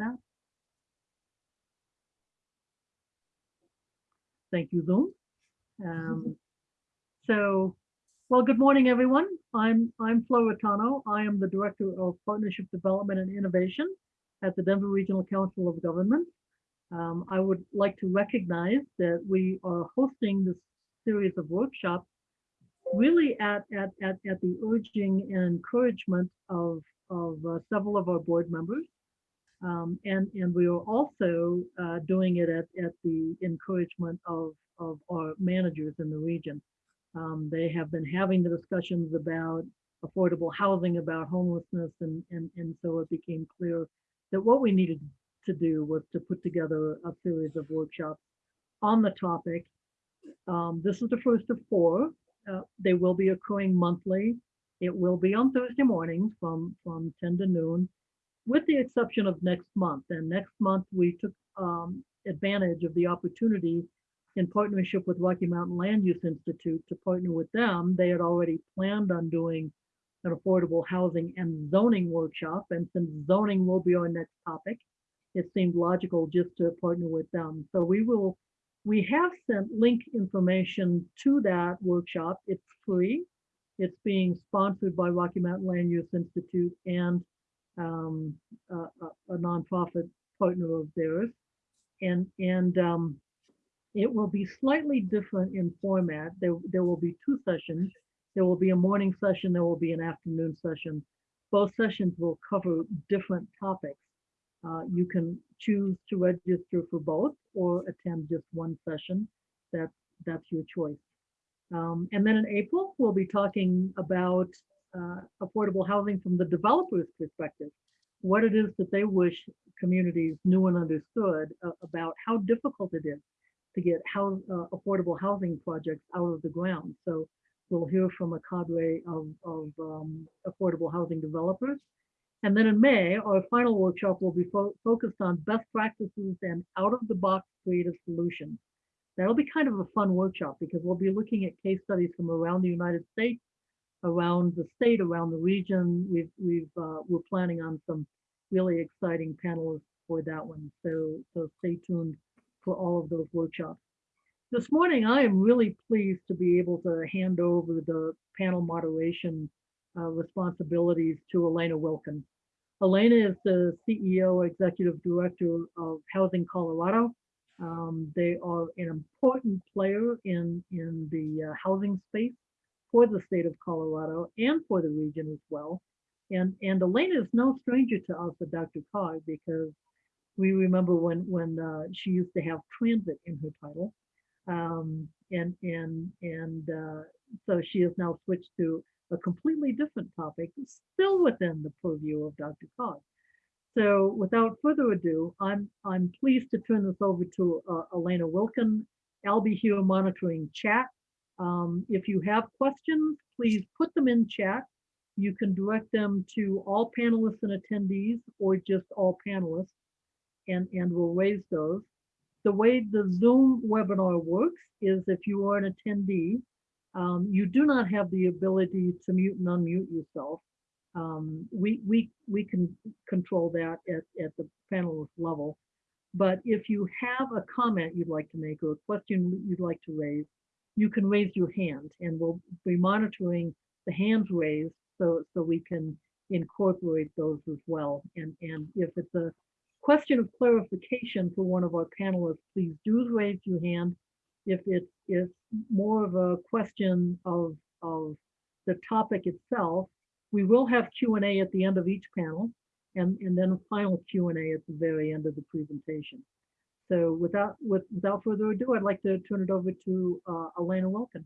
that? Thank you, Zoom. Um, so, well, good morning, everyone. I'm I'm Flo Rattano. I am the Director of Partnership Development and Innovation at the Denver Regional Council of Government. Um, I would like to recognize that we are hosting this series of workshops really at, at, at, at the urging and encouragement of, of uh, several of our board members. Um, and, and we are also uh, doing it at, at the encouragement of, of our managers in the region. Um, they have been having the discussions about affordable housing, about homelessness, and, and, and so it became clear that what we needed to do was to put together a series of workshops on the topic. Um, this is the first of four. Uh, they will be occurring monthly. It will be on Thursday mornings from, from 10 to noon, with the exception of next month. And next month, we took um, advantage of the opportunity in partnership with Rocky Mountain Land Use Institute to partner with them. They had already planned on doing an affordable housing and zoning workshop. And since zoning will be our next topic, it seemed logical just to partner with them. So we will, we have sent link information to that workshop. It's free. It's being sponsored by Rocky Mountain Land Use Institute and um, a, a, nonprofit partner of theirs. And, and um, it will be slightly different in format. There, there will be two sessions. There will be a morning session, there will be an afternoon session. Both sessions will cover different topics. Uh, you can choose to register for both or attend just one session. That, that's your choice. Um, and then in April, we'll be talking about uh, affordable housing from the developer's perspective. What it is that they wish communities knew and understood uh, about how difficult it is to get uh, affordable housing projects out of the ground. So we'll hear from a cadre of, of um, affordable housing developers. And then in May, our final workshop will be fo focused on best practices and out-of-the-box creative solutions. That'll be kind of a fun workshop because we'll be looking at case studies from around the United States, around the state, around the region. We've, we've, uh, we're planning on some really exciting panelists for that one. So, so stay tuned for all of those workshops. This morning, I am really pleased to be able to hand over the panel moderation uh, responsibilities to Elena Wilkins. Elena is the CEO, Executive Director of Housing Colorado. Um, they are an important player in, in the uh, housing space for the state of Colorado and for the region as well. And, and Elena is no stranger to us at DRCOG because we remember when, when uh, she used to have transit in her title. Um, and and and uh, so she has now switched to a completely different topic, still within the purview of Dr. Cog. So without further ado, I'm I'm pleased to turn this over to uh, Elena Wilkin. I'll be here monitoring chat. Um, if you have questions, please put them in chat. You can direct them to all panelists and attendees or just all panelists and, and we'll raise those. The way the Zoom webinar works is if you are an attendee, um, you do not have the ability to mute and unmute yourself. Um, we, we, we can control that at, at the panelist level. But if you have a comment you'd like to make or a question you'd like to raise, you can raise your hand and we'll be monitoring the hands raised so, so we can incorporate those as well. And, and if it's a question of clarification for one of our panelists, please do raise your hand. If it's, it's more of a question of, of the topic itself, we will have Q&A at the end of each panel and, and then a final Q&A at the very end of the presentation. So without, with, without further ado, I'd like to turn it over to uh, Elena Wilkin.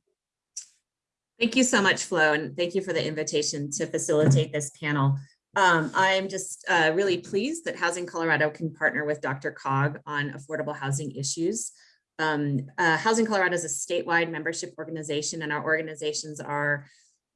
Thank you so much, Flo, and thank you for the invitation to facilitate this panel. Um, I'm just uh, really pleased that Housing Colorado can partner with DRCOG on affordable housing issues. Um, uh, Housing Colorado is a statewide membership organization and our organizations are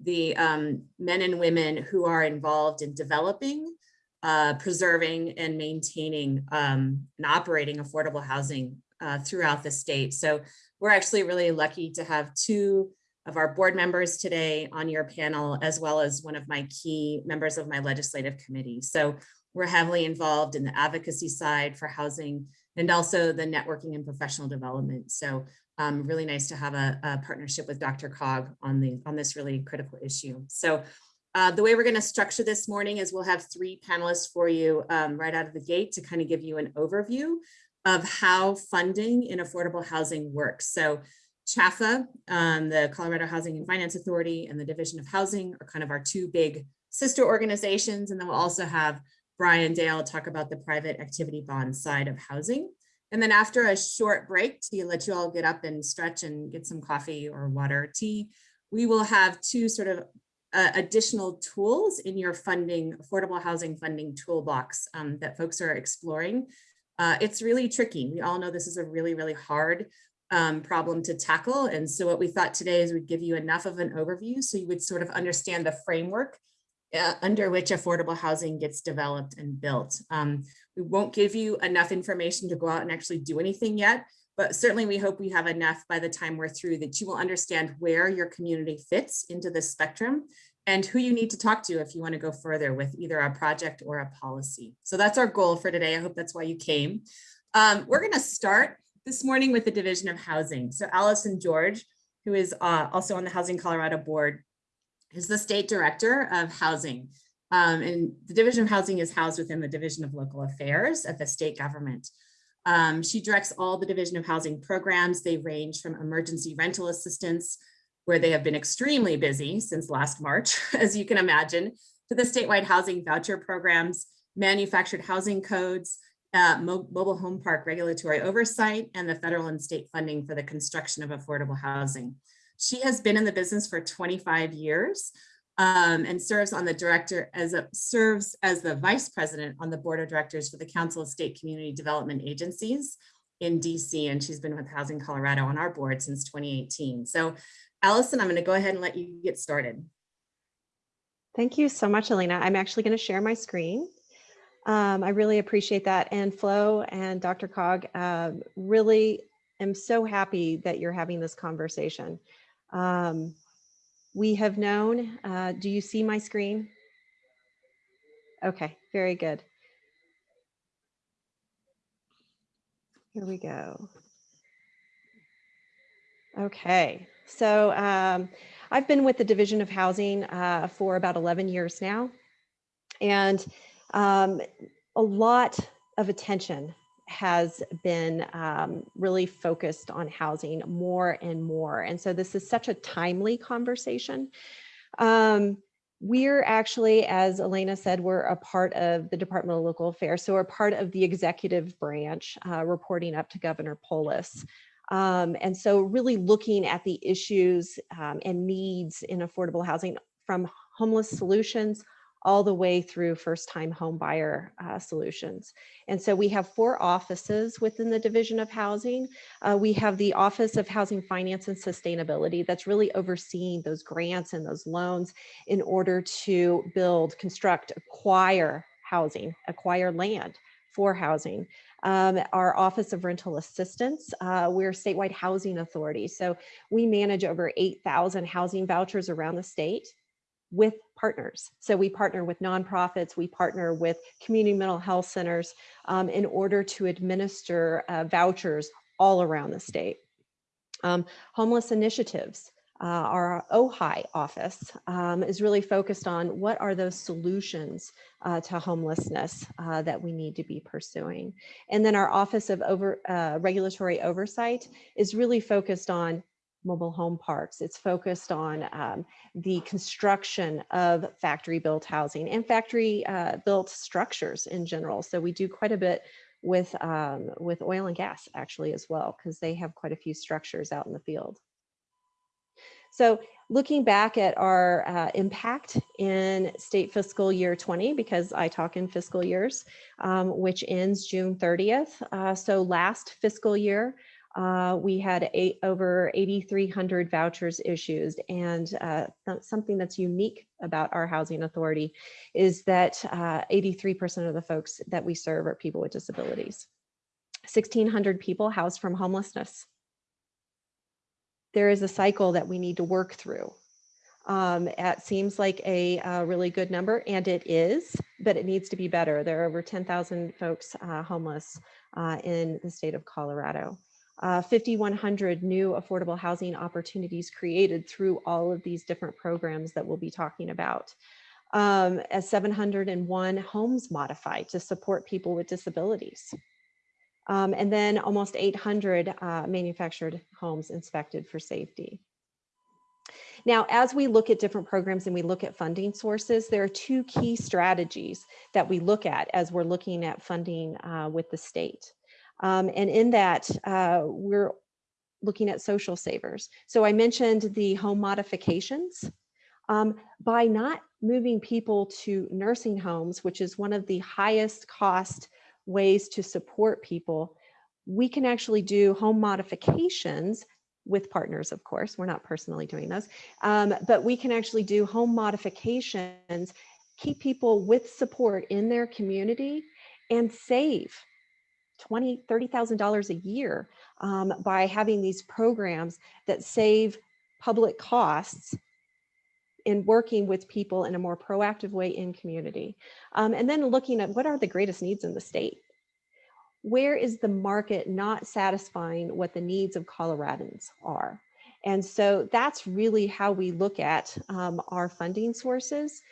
the um, men and women who are involved in developing, uh, preserving and maintaining um, and operating affordable housing uh, throughout the state. So we're actually really lucky to have two of our board members today on your panel, as well as one of my key members of my legislative committee. So We're heavily involved in the advocacy side for housing and also the networking and professional development. So um, really nice to have a, a partnership with DRCOG on the on this really critical issue. So uh, the way we're going to structure this morning is we'll have three panelists for you um, right out of the gate to kind of give you an overview of how funding in affordable housing works. So CHFA, um, the Colorado Housing and Finance Authority and the Division of Housing are kind of our two big sister organizations. And then we'll also have Brian Dale talk about the private activity bond side of housing. And then after a short break to let you all get up and stretch and get some coffee or water or tea, we will have two sort of uh, additional tools in your funding, affordable housing funding toolbox um, that folks are exploring. Uh, it's really tricky. We all know this is a really, really hard um, problem to tackle. And so what we thought today is we'd give you enough of an overview so you would sort of understand the framework uh, under which affordable housing gets developed and built. Um, we won't give you enough information to go out and actually do anything yet, but certainly we hope we have enough by the time we're through that you will understand where your community fits into this spectrum and who you need to talk to if you want to go further with either a project or a policy. So that's our goal for today. I hope that's why you came. Um, we're going to start this morning with the Division of Housing. So Allison George, who is uh, also on the Housing Colorado board, is the state director of housing. Um, and the Division of Housing is housed within the Division of Local Affairs at the state government. Um, she directs all the Division of Housing programs. They range from emergency rental assistance, where they have been extremely busy since last March, as you can imagine, to the statewide housing voucher programs, manufactured housing codes, uh, mo mobile home park regulatory oversight, and the federal and state funding for the construction of affordable housing. She has been in the business for 25 years um, and serves on the director as a serves as the vice president on the board of directors for the Council of State Community Development Agencies in DC. And she's been with Housing Colorado on our board since 2018. So Allison, I'm going to go ahead and let you get started. Thank you so much, Elena. I'm actually going to share my screen. Um, I really appreciate that. And Flo and DRCOG, uh, really am so happy that you're having this conversation. Um, we have known, uh, do you see my screen? Okay, very good. Here we go. Okay, so um, I've been with the Division of Housing uh, for about 11 years now. And um, a lot of attention has been um, really focused on housing more and more. And so this is such a timely conversation. Um, we're actually, as Elena said, we're a part of the Department of Local Affairs. So we're part of the executive branch uh, reporting up to Governor Polis. Um, and so really looking at the issues um, and needs in affordable housing from homeless solutions all the way through first time home buyer uh, solutions. And so we have four offices within the Division of Housing. Uh, we have the Office of Housing Finance and Sustainability that's really overseeing those grants and those loans in order to build, construct, acquire housing, acquire land for housing. Um, our Office of Rental Assistance, uh, we're statewide housing authority. So we manage over 8,000 housing vouchers around the state with partners. So we partner with nonprofits, we partner with community mental health centers um, in order to administer uh, vouchers all around the state. Um, homeless initiatives, uh, our OHI office um, is really focused on what are those solutions uh, to homelessness uh, that we need to be pursuing. And then our Office of Over, uh, Regulatory Oversight is really focused on mobile home parks. It's focused on um, the construction of factory built housing and factory uh, built structures in general. So we do quite a bit with, um, with oil and gas actually as well, because they have quite a few structures out in the field. So looking back at our uh, impact in state fiscal year 20, because I talk in fiscal years, um, which ends June 30th. Uh, so last fiscal year, uh, we had eight, over 8,300 vouchers issued. And uh, th something that's unique about our housing authority is that 83% uh, of the folks that we serve are people with disabilities. 1,600 people housed from homelessness. There is a cycle that we need to work through. Um, it seems like a, uh really good number, and it is, but it needs to be better. There are over 10,000 folks uh, homeless uh, in the state of Colorado. Uh, 5,100 new affordable housing opportunities created through all of these different programs that we'll be talking about. Um, as 701 homes modified to support people with disabilities. Um, and then almost 800 uh, manufactured homes inspected for safety. Now, as we look at different programs and we look at funding sources, there are two key strategies that we look at as we're looking at funding uh, with the state. Um, and in that, uh, we're looking at social savers. So I mentioned the home modifications. Um, by not moving people to nursing homes, which is one of the highest cost ways to support people, we can actually do home modifications with partners, of course. We're not personally doing those, um, but we can actually do home modifications, keep people with support in their community and save 20, $30,000 a year um, by having these programs that save public costs in working with people in a more proactive way in community. Um, and then looking at what are the greatest needs in the state? Where is the market not satisfying what the needs of Coloradans are? And so that's really how we look at um, our funding sources.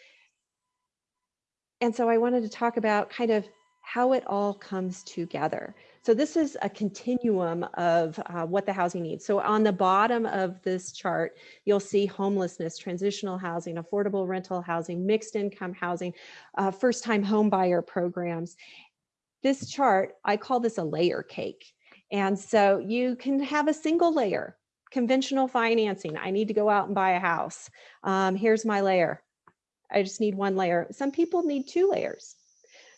And so I wanted to talk about kind of how it all comes together. So this is a continuum of uh, what the housing needs. So on the bottom of this chart, you'll see homelessness, transitional housing, affordable rental housing, mixed income housing, uh, first time home buyer programs. This chart, I call this a layer cake. And so you can have a single layer, conventional financing. I need to go out and buy a house. Um, here's my layer. I just need one layer. Some people need two layers.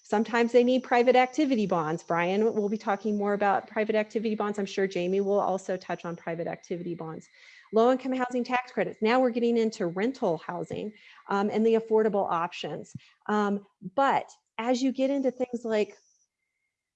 Sometimes they need private activity bonds. Brian will be talking more about private activity bonds. I'm sure Jamie will also touch on private activity bonds. Low income housing tax credits. Now we're getting into rental housing um, and the affordable options. Um, but as you get into things like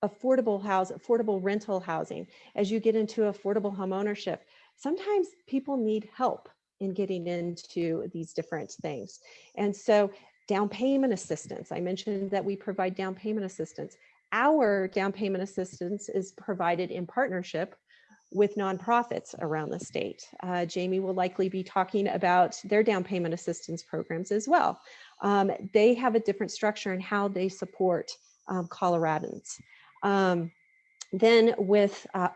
affordable house, affordable rental housing, as you get into affordable home ownership, sometimes people need help in getting into these different things. And so down payment assistance. I mentioned that we provide down payment assistance. Our down payment assistance is provided in partnership with nonprofits around the state. Uh, Jamie will likely be talking about their down payment assistance programs as well. Um, they have a different structure in how they support um, Coloradans. Um, then with uh,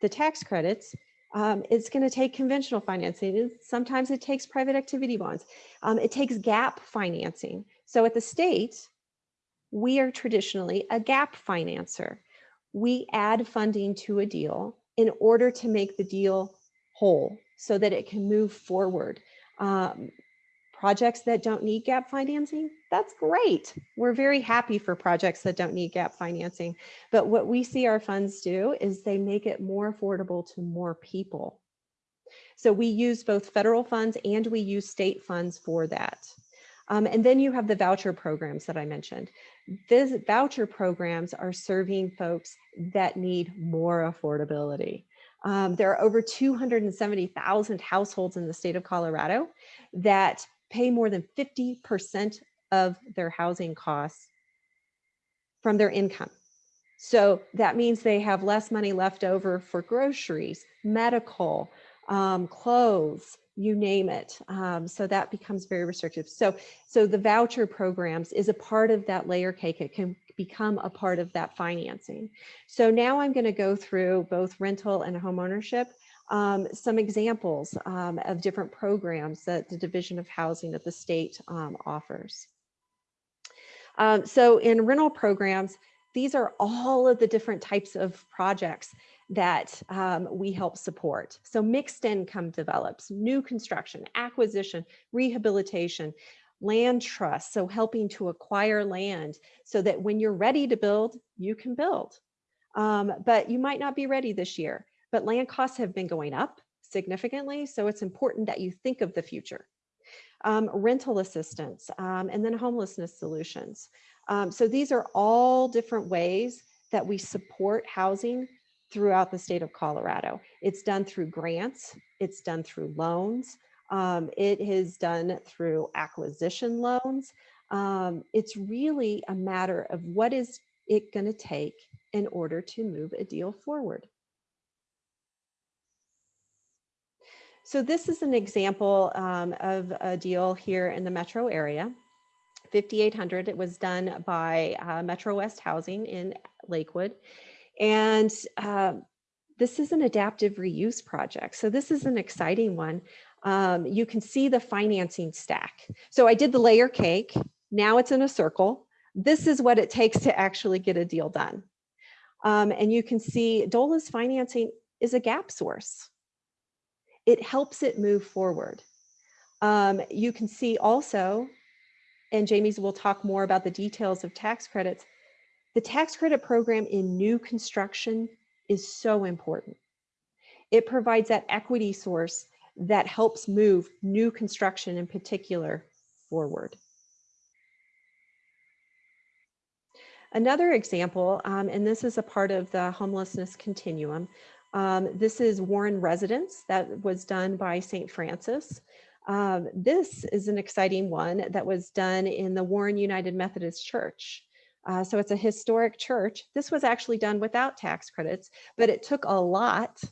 the tax credits, um, it's going to take conventional financing. Sometimes it takes private activity bonds. Um, it takes gap financing. So at the state, we are traditionally a gap financer. We add funding to a deal in order to make the deal whole so that it can move forward. Um, projects that don't need gap financing, that's great. We're very happy for projects that don't need gap financing. But what we see our funds do is they make it more affordable to more people. So we use both federal funds and we use state funds for that. Um, and then you have the voucher programs that I mentioned. These voucher programs are serving folks that need more affordability. Um, there are over 270,000 households in the state of Colorado that pay more than 50% of their housing costs from their income. So that means they have less money left over for groceries, medical, um, clothes, you name it. Um, so that becomes very restrictive. So, so the voucher programs is a part of that layer cake. It can become a part of that financing. So now I'm going to go through both rental and home ownership um, some examples um, of different programs that the Division of Housing at the state um, offers. Um, so in rental programs, these are all of the different types of projects that um, we help support. So mixed income develops, new construction, acquisition, rehabilitation, land trust, so helping to acquire land so that when you're ready to build, you can build. Um, but you might not be ready this year but land costs have been going up significantly. So it's important that you think of the future. Um, rental assistance, um, and then homelessness solutions. Um, so these are all different ways that we support housing throughout the state of Colorado. It's done through grants, it's done through loans, Um, it is done through acquisition loans. Um, it's really a matter of what is it going to take in order to move a deal forward. So this is an example um, of a deal here in the metro area. 5800, it was done by uh, Metro West Housing in Lakewood. And uh, this is an adaptive reuse project. So this is an exciting one. Um, you can see the financing stack. So I did the layer cake. Now it's in a circle. This is what it takes to actually get a deal done. Um, and you can see DOLA's financing is a gap source. It helps it move forward. Um, you can see also, and Jamie's will talk more about the details of tax credits, the tax credit program in new construction is so important. It provides that equity source that helps move new construction in particular forward. Another example, um, and this is a part of the homelessness continuum, um, this is Warren Residence that was done by St. Francis. Um, this is an exciting one that was done in the Warren United Methodist Church. Uh, so it's a historic church. This was actually done without tax credits, but it took a lot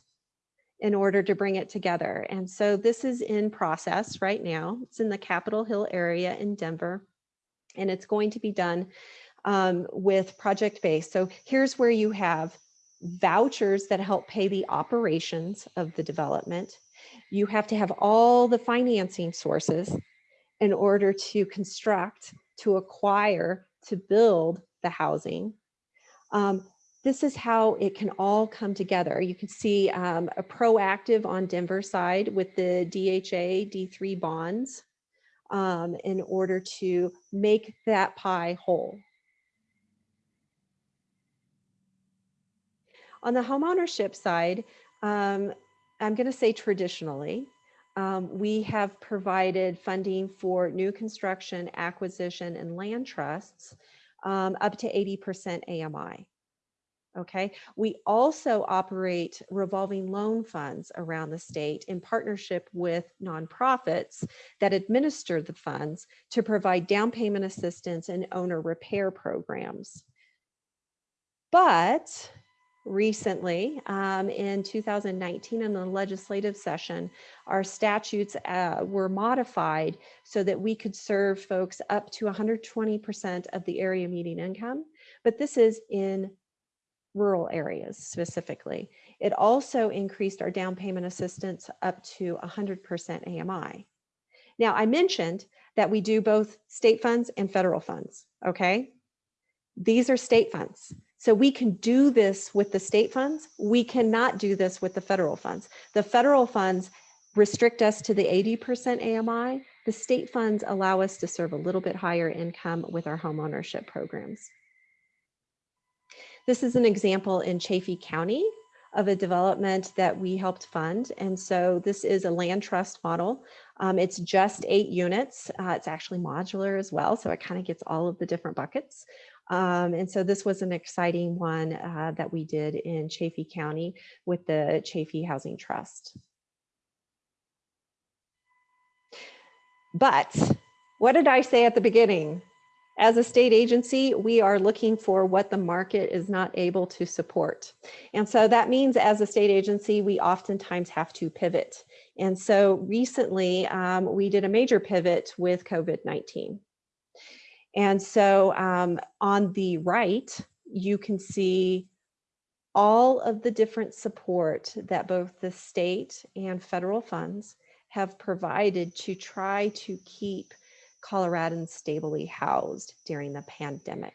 in order to bring it together. And so this is in process right now. It's in the Capitol Hill area in Denver, and it's going to be done um, with project based. So here's where you have vouchers that help pay the operations of the development. You have to have all the financing sources in order to construct, to acquire, to build the housing. Um, this is how it can all come together. You can see um, a proactive on Denver side with the DHA D3 bonds um, in order to make that pie whole. On the homeownership side, um, I'm going to say traditionally, um, we have provided funding for new construction, acquisition, and land trusts um, up to 80% AMI. Okay, we also operate revolving loan funds around the state in partnership with nonprofits that administer the funds to provide down payment assistance and owner repair programs. But recently um, in 2019 in the legislative session, our statutes uh, were modified so that we could serve folks up to 120% of the area median income. But this is in rural areas specifically. It also increased our down payment assistance up to 100% AMI. Now, I mentioned that we do both state funds and federal funds, okay? These are state funds. So we can do this with the state funds. We cannot do this with the federal funds. The federal funds restrict us to the 80% AMI. The state funds allow us to serve a little bit higher income with our homeownership programs. This is an example in Chaffee County of a development that we helped fund. And so this is a land trust model. Um, it's just eight units. Uh, it's actually modular as well. So it kind of gets all of the different buckets. Um, and so this was an exciting one uh, that we did in Chaffee County with the Chaffee Housing Trust. But what did I say at the beginning? As a state agency, we are looking for what the market is not able to support. And so that means as a state agency, we oftentimes have to pivot. And so recently um, we did a major pivot with COVID-19. And so um, on the right, you can see all of the different support that both the state and federal funds have provided to try to keep Coloradans stably housed during the pandemic.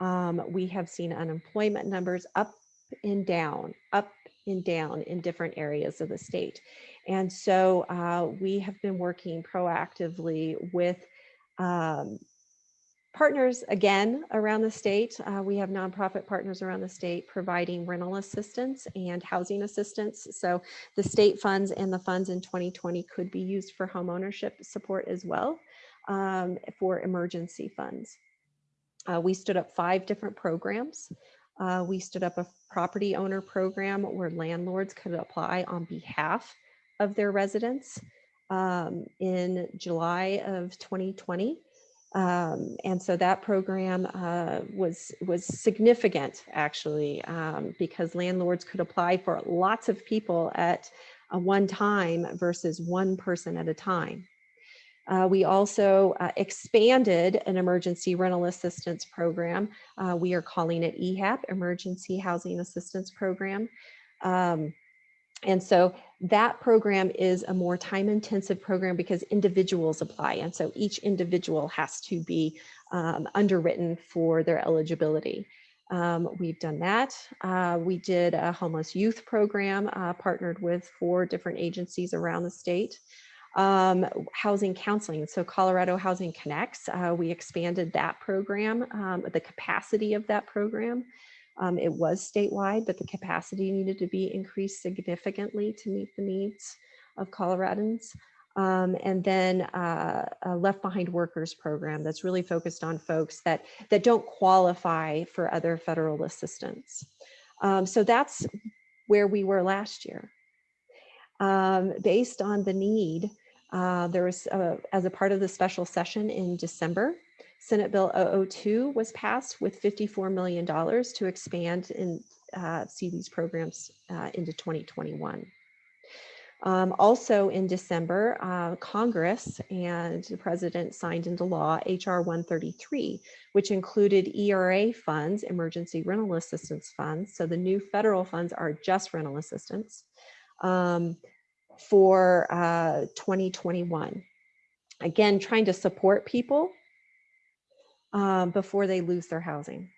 Um, we have seen unemployment numbers up and down, up and down in different areas of the state. And so uh, we have been working proactively with um, partners again around the state. Uh, we have nonprofit partners around the state providing rental assistance and housing assistance. So the state funds and the funds in 2020 could be used for home ownership support as well um, for emergency funds. Uh, we stood up five different programs. Uh, we stood up a property owner program where landlords could apply on behalf of their residents. um, in July of 2020. Um, and so that program uh, was was significant actually um, because landlords could apply for lots of people at a one time versus one person at a time. Uh, we also uh, expanded an emergency rental assistance program. Uh, we are calling it EHAP, Emergency Housing Assistance Program. Um, and so that program is a more time intensive program because individuals apply. And so each individual has to be um, underwritten for their eligibility. Um, we've done that. Uh, we did a homeless youth program, uh, partnered with four different agencies around the state. Um, housing counseling. So Colorado Housing Connects, uh, we expanded that program, um, the capacity of that program. Um, it was statewide, but the capacity needed to be increased significantly to meet the needs of Coloradans. Um, and then uh, a Left Behind Workers program that's really focused on folks that, that don't qualify for other federal assistance. Um, so that's where we were last year. Um, based on the need, uh, there was, uh, as a part of the special session in December, Senate Bill 002 was passed with $54 million to expand and uh, see these programs uh, into 2021. Um, also in December, uh, Congress and the president signed into law HR 133, which included ERA funds, emergency rental assistance funds. So the new federal funds are just rental assistance um, for uh, 2021. Again, trying to support people um, before they lose their housing.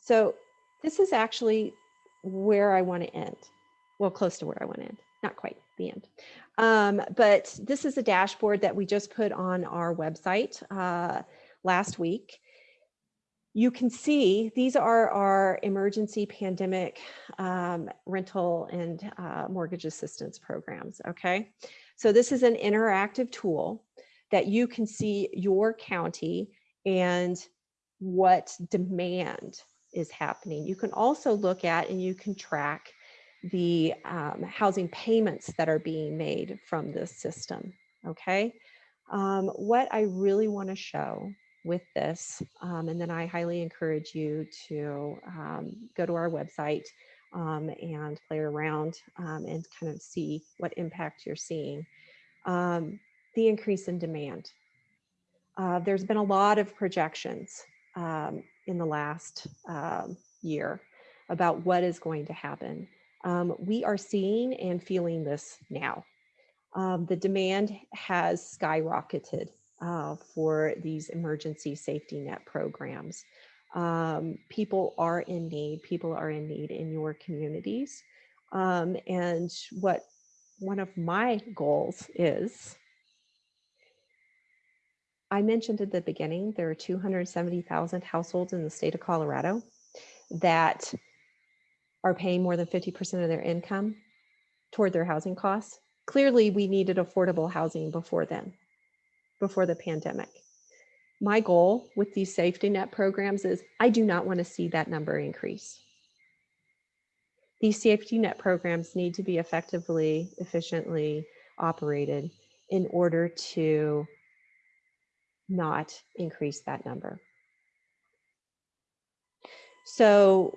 So this is actually where I want to end. Well, close to where I want to end, not quite the end. Um, but this is a dashboard that we just put on our website uh, last week. You can see these are our emergency pandemic um, rental and uh, mortgage assistance programs, okay? So this is an interactive tool that you can see your county and what demand is happening. You can also look at and you can track the um, housing payments that are being made from this system, okay? Um, what I really wanna show with this, um, and then I highly encourage you to um, go to our website um, and play around um, and kind of see what impact you're seeing. Um, the increase in demand. Uh, there's been a lot of projections um, in the last um, year about what is going to happen. Um, we are seeing and feeling this now. Um, the demand has skyrocketed uh, for these emergency safety net programs. Um, people are in need, people are in need in your communities. Um, and what one of my goals is I mentioned at the beginning, there are 270,000 households in the state of Colorado that are paying more than 50% of their income toward their housing costs. Clearly, we needed affordable housing before then, before the pandemic. My goal with these safety net programs is I do not want to see that number increase. These safety net programs need to be effectively, efficiently operated in order to not increase that number. So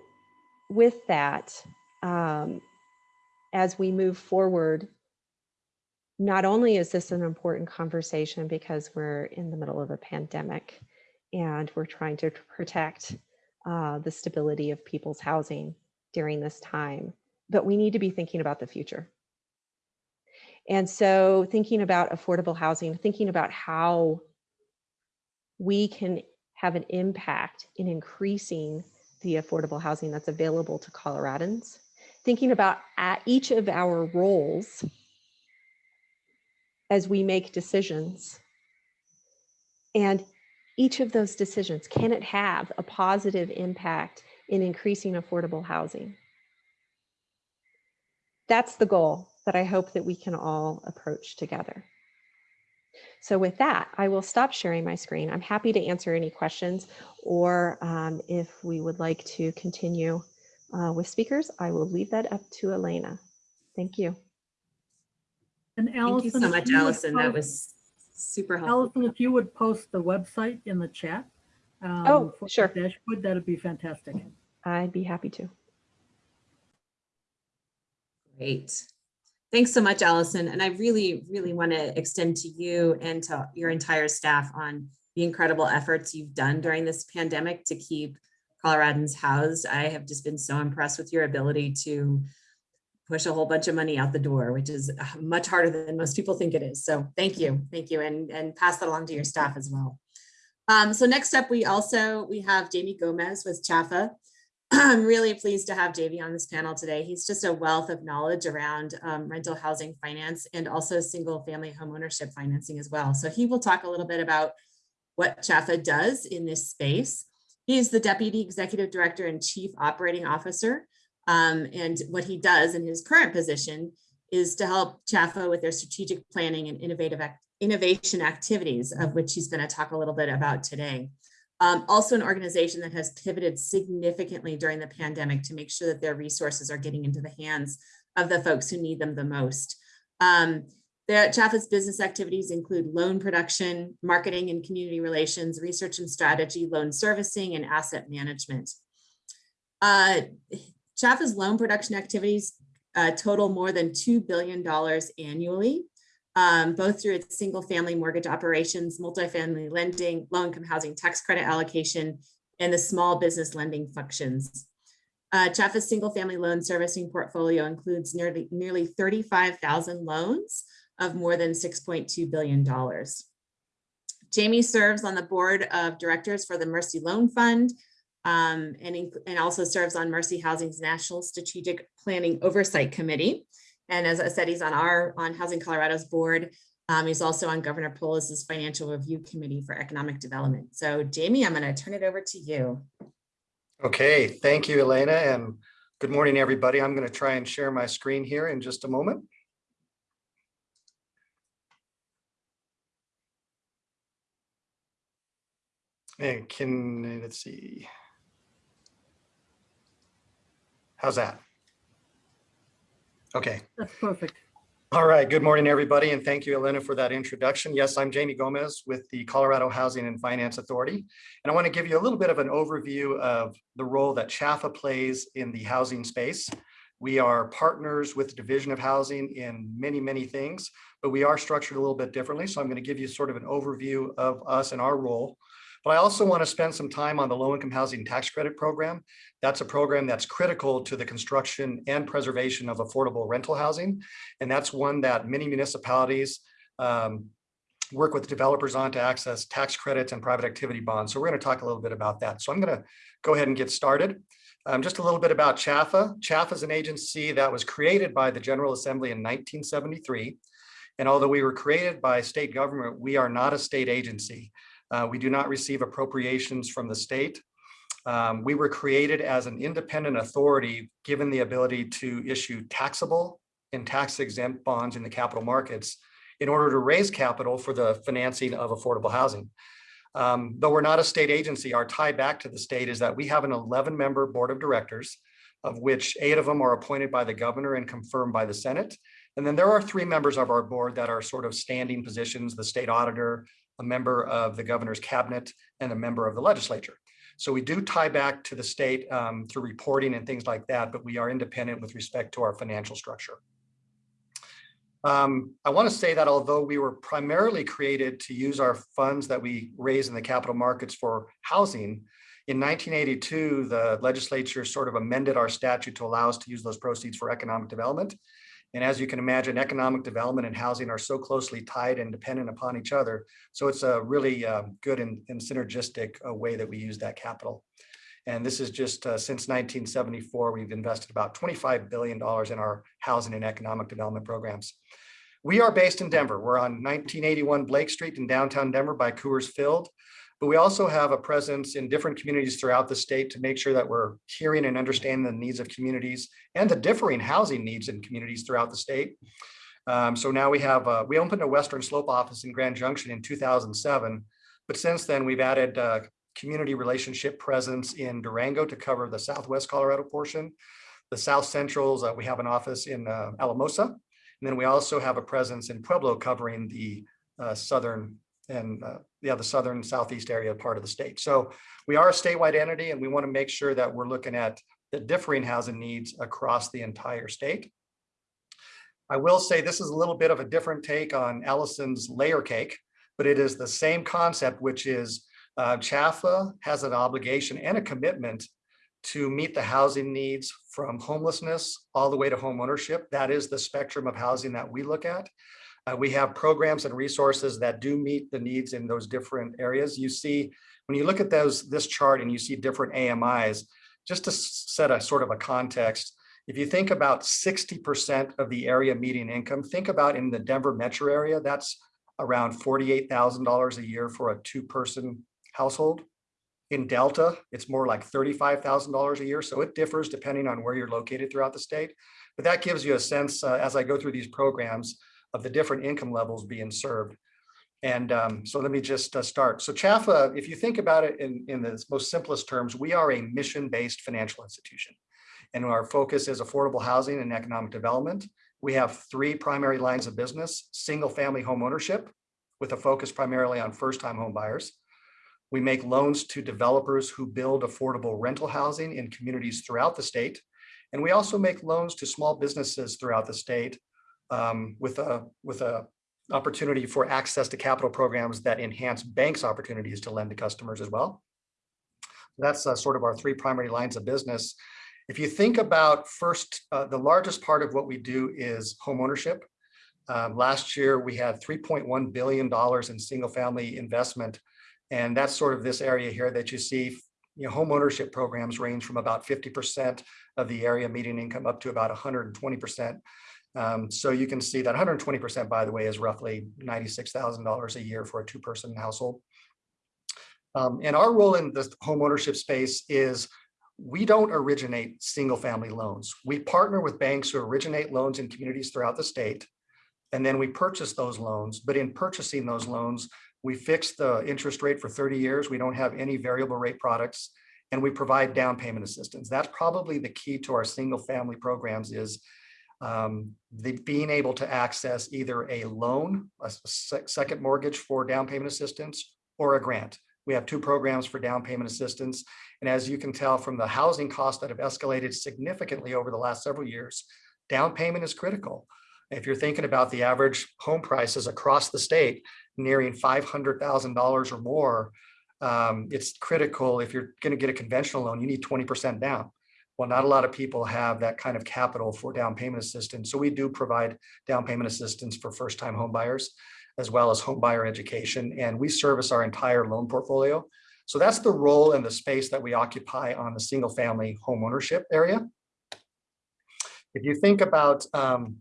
with that, um, as we move forward, not only is this an important conversation because we're in the middle of a pandemic and we're trying to protect uh, the stability of people's housing during this time, but we need to be thinking about the future. And so thinking about affordable housing, thinking about how we can have an impact in increasing the affordable housing that's available to Coloradans. Thinking about each of our roles as we make decisions. And each of those decisions, can it have a positive impact in increasing affordable housing? That's the goal that I hope that we can all approach together. So with that, I will stop sharing my screen. I'm happy to answer any questions or um, if we would like to continue uh, with speakers, I will leave that up to Elena. Thank you. And Allison, Thank you so much, you Allison. That was super helpful. Allison, if you would post the website in the chat. um, Oh, for sure. Dashboard, that'd be fantastic. I'd be happy to. Great. Thanks so much, Allison. And I really, really want to extend to you and to your entire staff on the incredible efforts you've done during this pandemic to keep Coloradans housed. I have just been so impressed with your ability to push a whole bunch of money out the door, which is uh, much harder than most people think it is. So thank you, thank you, and, and pass that along to your staff as well. Um, so next up, we also, we have Jamie Gomez with CHFA. I'm really pleased to have JV on this panel today. He's just a wealth of knowledge around um, rental housing finance and also single family homeownership financing as well. So he will talk a little bit about what CHFA does in this space. He is the Deputy Executive Director and Chief Operating Officer. Um, and what he does in his current position is to help CHFA with their strategic planning and innovative innovation activities, of which he's going to talk a little bit about today. Um, also an organization that has pivoted significantly during the pandemic to make sure that their resources are getting into the hands of the folks who need them the most. Um, their CHFA's business activities include loan production, marketing and community relations, research and strategy, loan servicing, and asset management. Uh, CHFA's loan production activities uh, total more than $2 billion annually um, both through its single family mortgage operations, multifamily lending, low income housing tax credit allocation, and the small business lending functions. Uh, CHFA's single family loan servicing portfolio includes nearly, nearly 35,000 loans of more than $6.2 billion. Jamie serves on the board of directors for the Mercy Loan Fund um, and, and also serves on Mercy Housing's National Strategic Planning Oversight Committee. And as I said, he's on our, on Housing Colorado's board. Um, he's also on Governor Polis's Financial Review Committee for Economic Development. So Jamie, I'm going to turn it over to you. Okay, thank you, Elena, and good morning, everybody. I'm going to try and share my screen here in just a moment. And can, let's see. How's that? Okay. That's perfect. All right, good morning, everybody, and thank you, Elena, for that introduction. Yes, I'm Jamie Gomez with the Colorado Housing and Finance Authority. And I want to give you a little bit of an overview of the role that CHFA plays in the housing space. We are partners with the Division of Housing in many, many things, but we are structured a little bit differently. So I'm going to give you sort of an overview of us and our role. But I also want to spend some time on the low income housing tax credit program. That's a program that's critical to the construction and preservation of affordable rental housing. And that's one that many municipalities um, work with developers on to access tax credits and private activity bonds. So we're going to talk a little bit about that. So I'm going to go ahead and get started. Um, just a little bit about CHFA. CHFA is an agency that was created by the General Assembly in 1973. And although we were created by state government, we are not a state agency. Uh, we do not receive appropriations from the state. Um, we were created as an independent authority, given the ability to issue taxable and tax exempt bonds in the capital markets in order to raise capital for the financing of affordable housing. Um, though we're not a state agency, our tie back to the state is that we have an 11 member board of directors, of which eight of them are appointed by the governor and confirmed by the Senate. And then there are three members of our board that are sort of standing positions, the state auditor, a member of the governor's cabinet, and a member of the legislature. So we do tie back to the state um, through reporting and things like that, but we are independent with respect to our financial structure. Um, I want to say that although we were primarily created to use our funds that we raise in the capital markets for housing, in 1982, the legislature sort of amended our statute to allow us to use those proceeds for economic development. And as you can imagine, economic development and housing are so closely tied and dependent upon each other. So it's a really uh, good and, and synergistic uh, way that we use that capital. And this is just uh, since 1974, we've invested about $25 billion in our housing and economic development programs. We are based in Denver. We're on 1981 Blake Street in downtown Denver by Coors Field. But we also have a presence in different communities throughout the state to make sure that we're hearing and understanding the needs of communities and the differing housing needs in communities throughout the state. Um, so now we have, uh, we opened a Western Slope office in Grand Junction in 2007. But since then, we've added uh, community relationship presence in Durango to cover the Southwest Colorado portion. The South Centrals, uh, we have an office in uh, Alamosa. And then we also have a presence in Pueblo covering the uh, southern and uh, yeah, the southern southeast area part of the state. So we are a statewide entity and we want to make sure that we're looking at the differing housing needs across the entire state. I will say this is a little bit of a different take on Allison's layer cake, but it is the same concept, which is uh, CHFA has an obligation and a commitment to meet the housing needs from homelessness all the way to home ownership. That is the spectrum of housing that we look at. Uh, we have programs and resources that do meet the needs in those different areas. You see, when you look at those this chart and you see different AMIs, just to set a sort of a context, if you think about 60% of the area median income, think about in the Denver metro area, that's around $48,000 a year for a two-person household. In Delta, it's more like $35,000 a year. So it differs depending on where you're located throughout the state. But that gives you a sense uh, as I go through these programs of the different income levels being served. And um, so let me just uh, start. So CHFA, if you think about it in, in the most simplest terms, we are a mission-based financial institution. And our focus is affordable housing and economic development. We have three primary lines of business, single family home ownership with a focus primarily on first-time home buyers. We make loans to developers who build affordable rental housing in communities throughout the state. And we also make loans to small businesses throughout the state um, with a with a opportunity for access to capital programs that enhance banks opportunities to lend to customers as well. That's uh, sort of our three primary lines of business. If you think about first, uh, the largest part of what we do is home ownership. Um, last year, we had $3.1 billion in single family investment. And that's sort of this area here that you see, you know, home ownership programs range from about 50% of the area median income up to about 120%. Um, so you can see that 120%, by the way, is roughly $96,000 a year for a two-person household. Um, and our role in the home ownership space is we don't originate single family loans. We partner with banks who originate loans in communities throughout the state. And then we purchase those loans. But in purchasing those loans, we fix the interest rate for 30 years. We don't have any variable rate products and we provide down payment assistance. That's probably the key to our single family programs is um, the being able to access either a loan, a second mortgage for down payment assistance or a grant. We have two programs for down payment assistance. And as you can tell from the housing costs that have escalated significantly over the last several years, down payment is critical. If you're thinking about the average home prices across the state nearing $500,000 or more, um, it's critical if you're going to get a conventional loan, you need 20% down. Well, not a lot of people have that kind of capital for down payment assistance. So we do provide down payment assistance for first time home buyers as well as home buyer education. And we service our entire loan portfolio. So that's the role and the space that we occupy on the single family home ownership area. If you think about um,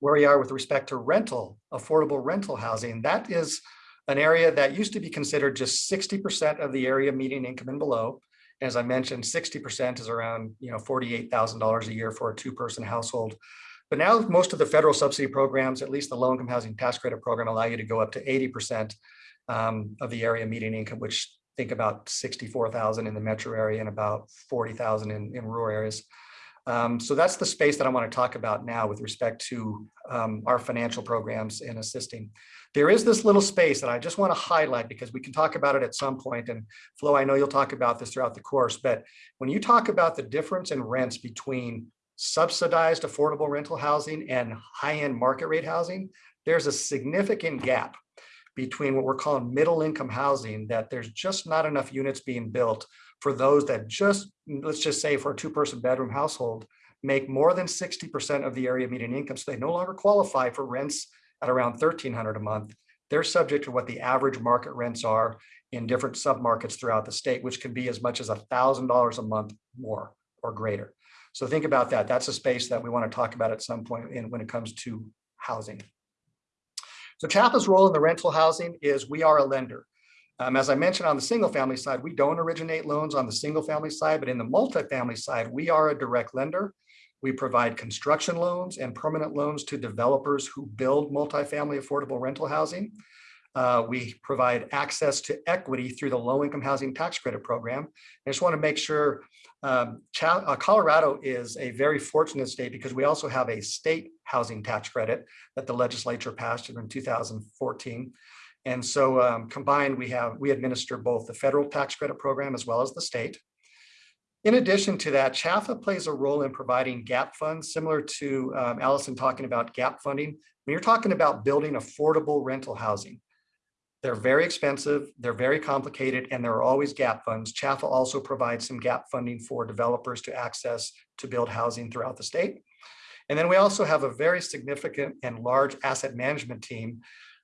where we are with respect to rental, affordable rental housing, that is an area that used to be considered just 60% of the area median income and below. As I mentioned, 60% is around you know $48,000 a year for a two-person household. But now most of the federal subsidy programs, at least the low income housing tax credit program, allow you to go up to 80% um, of the area median income, which think about 64,000 in the metro area and about 40,000 in, in rural areas. Um, so that's the space that I want to talk about now with respect to um, our financial programs and assisting. There is this little space that I just want to highlight because we can talk about it at some point. And Flo, I know you'll talk about this throughout the course, but when you talk about the difference in rents between subsidized affordable rental housing and high-end market rate housing, there's a significant gap between what we're calling middle income housing that there's just not enough units being built for those that just, let's just say for a two person bedroom household, make more than 60% of the area median income. So they no longer qualify for rents at around 1300 a month. They're subject to what the average market rents are in different submarkets throughout the state, which can be as much as $1,000 a month more or greater. So think about that. That's a space that we want to talk about at some point in when it comes to housing. So CHFA's role in the rental housing is we are a lender. Um, as I mentioned on the single family side, we don't originate loans on the single family side, but in the multifamily side, we are a direct lender. We provide construction loans and permanent loans to developers who build multifamily affordable rental housing. uh, we provide access to equity through the low income housing tax credit program. I just want to make sure um, uh, Colorado is a very fortunate state because we also have a state housing tax credit that the legislature passed in 2014. And so um, combined, we have, we administer both the federal tax credit program as well as the state. In addition to that, CHFA plays a role in providing gap funds, similar to um, Allison talking about gap funding. When you're talking about building affordable rental housing, they're very expensive, they're very complicated, and there are always gap funds. CHFA also provides some gap funding for developers to access to build housing throughout the state. And then we also have a very significant and large asset management team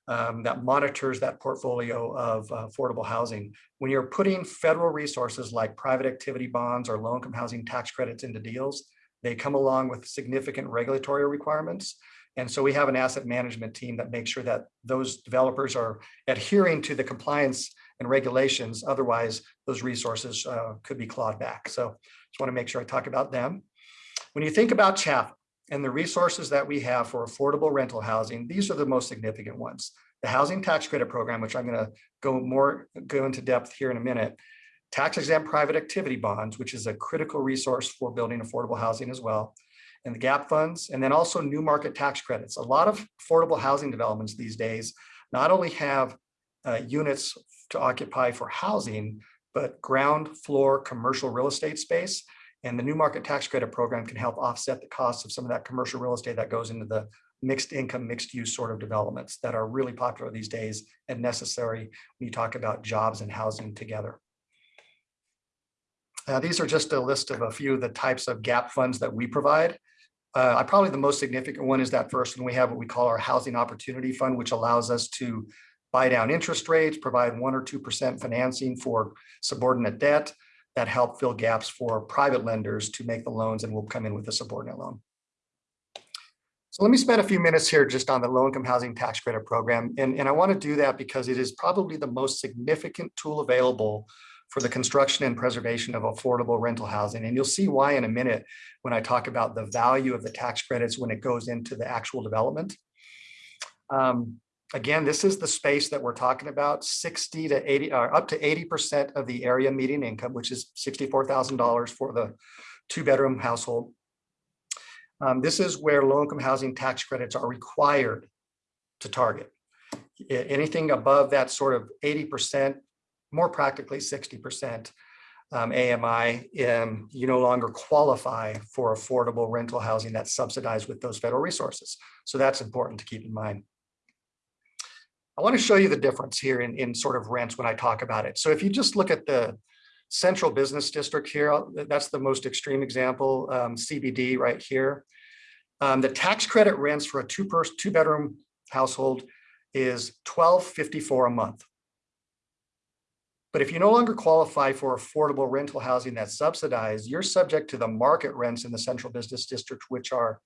um, that monitors that portfolio of uh, affordable housing. When you're putting federal resources like private activity bonds or low income housing tax credits into deals, they come along with significant regulatory requirements. And so we have an asset management team that makes sure that those developers are adhering to the compliance and regulations. Otherwise, those resources uh, could be clawed back. So just want to make sure I talk about them. When you think about CHFA and the resources that we have for affordable rental housing, these are the most significant ones. The housing tax credit program, which I'm going to go more go into depth here in a minute. Tax exempt private activity bonds, which is a critical resource for building affordable housing as well and the gap funds, and then also new market tax credits. A lot of affordable housing developments these days not only have uh, units to occupy for housing, but ground floor commercial real estate space. And the new market tax credit program can help offset the costs of some of that commercial real estate that goes into the mixed income, mixed use sort of developments that are really popular these days and necessary when you talk about jobs and housing together. Uh, these are just a list of a few of the types of gap funds that we provide. Uh, probably the most significant one is that first one. We have what we call our Housing Opportunity Fund, which allows us to buy down interest rates, provide one or 2% financing for subordinate debt that help fill gaps for private lenders to make the loans and we'll come in with a subordinate loan. So let me spend a few minutes here just on the low income housing tax credit program. And, and I want to do that because it is probably the most significant tool available for the construction and preservation of affordable rental housing. And you'll see why in a minute when I talk about the value of the tax credits when it goes into the actual development. Um, again, this is the space that we're talking about 60 to 80 or up to 80% of the area median income, which is $64,000 for the two bedroom household. Um, this is where low income housing tax credits are required to target. Anything above that sort of 80% more practically 60% um, AMI, um, you no longer qualify for affordable rental housing that's subsidized with those federal resources. So that's important to keep in mind. I want to show you the difference here in, in sort of rents when I talk about it. So if you just look at the central business district here, that's the most extreme example, um, CBD right here. Um, the tax credit rents for a two person, two bedroom household is 1254 a month. But if you no longer qualify for affordable rental housing that's subsidized, you're subject to the market rents in the central business district, which are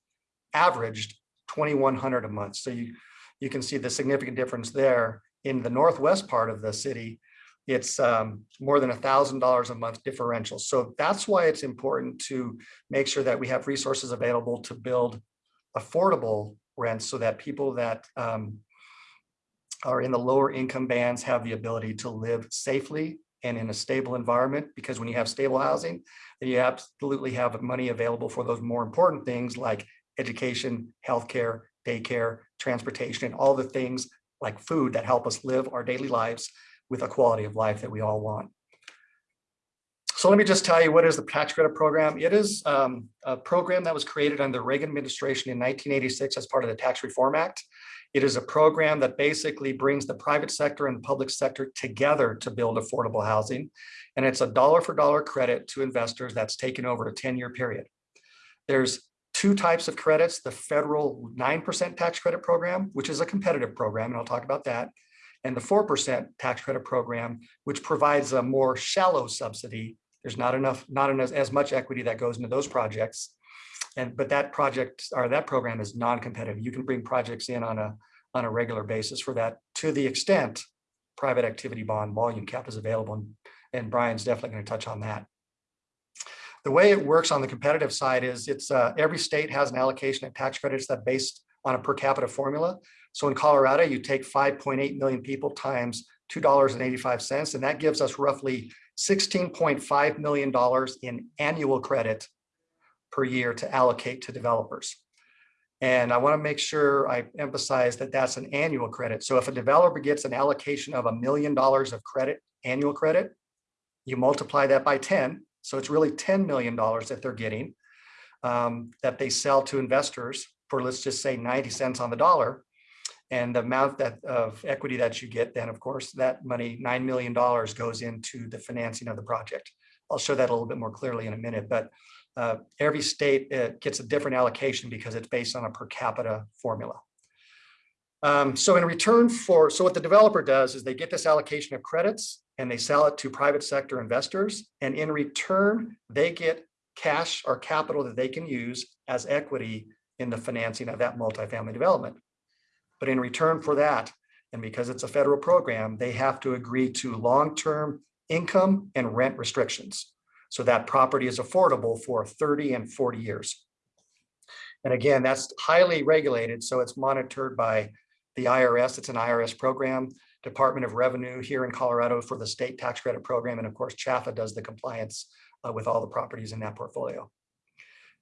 averaged 2,100 a month. So you, you can see the significant difference there. In the northwest part of the city, it's um, more than $1,000 a month differential. So that's why it's important to make sure that we have resources available to build affordable rents so that people that um, are in the lower income bands have the ability to live safely and in a stable environment because when you have stable housing, then you absolutely have money available for those more important things like education, healthcare, daycare, transportation, and all the things like food that help us live our daily lives with a quality of life that we all want. So let me just tell you what is the tax credit program. It is um, a program that was created under the Reagan administration in 1986 as part of the Tax Reform Act. It is a program that basically brings the private sector and the public sector together to build affordable housing. And it's a dollar for dollar credit to investors that's taken over a 10 year period. There's two types of credits, the federal 9% tax credit program, which is a competitive program, and I'll talk about that, and the 4% tax credit program, which provides a more shallow subsidy. There's not enough, not enough, as much equity that goes into those projects. And but that project or that program is non-competitive. You can bring projects in on a on a regular basis for that to the extent private activity bond volume cap is available. And, and Brian's definitely going to touch on that. The way it works on the competitive side is it's uh, every state has an allocation of tax credits that based on a per capita formula. So in Colorado, you take 5.8 million people times $2.85, and that gives us roughly $16.5 million in annual credit per year to allocate to developers. And I want to make sure I emphasize that that's an annual credit. So if a developer gets an allocation of a million dollars of credit, annual credit, you multiply that by 10. So it's really $10 million that they're getting um, that they sell to investors for, let's just say 90 cents on the dollar. And the amount that of equity that you get, then of course, that money, $9 million goes into the financing of the project. I'll show that a little bit more clearly in a minute, but uh, every state uh, gets a different allocation because it's based on a per capita formula. Um, so in return for, so what the developer does is they get this allocation of credits and they sell it to private sector investors. And in return, they get cash or capital that they can use as equity in the financing of that multifamily development. But in return for that, and because it's a federal program, they have to agree to long-term income and rent restrictions. So that property is affordable for 30 and 40 years. And again, that's highly regulated. So it's monitored by the IRS. It's an IRS program, Department of Revenue here in Colorado for the state tax credit program. And of course, CHFA does the compliance uh, with all the properties in that portfolio.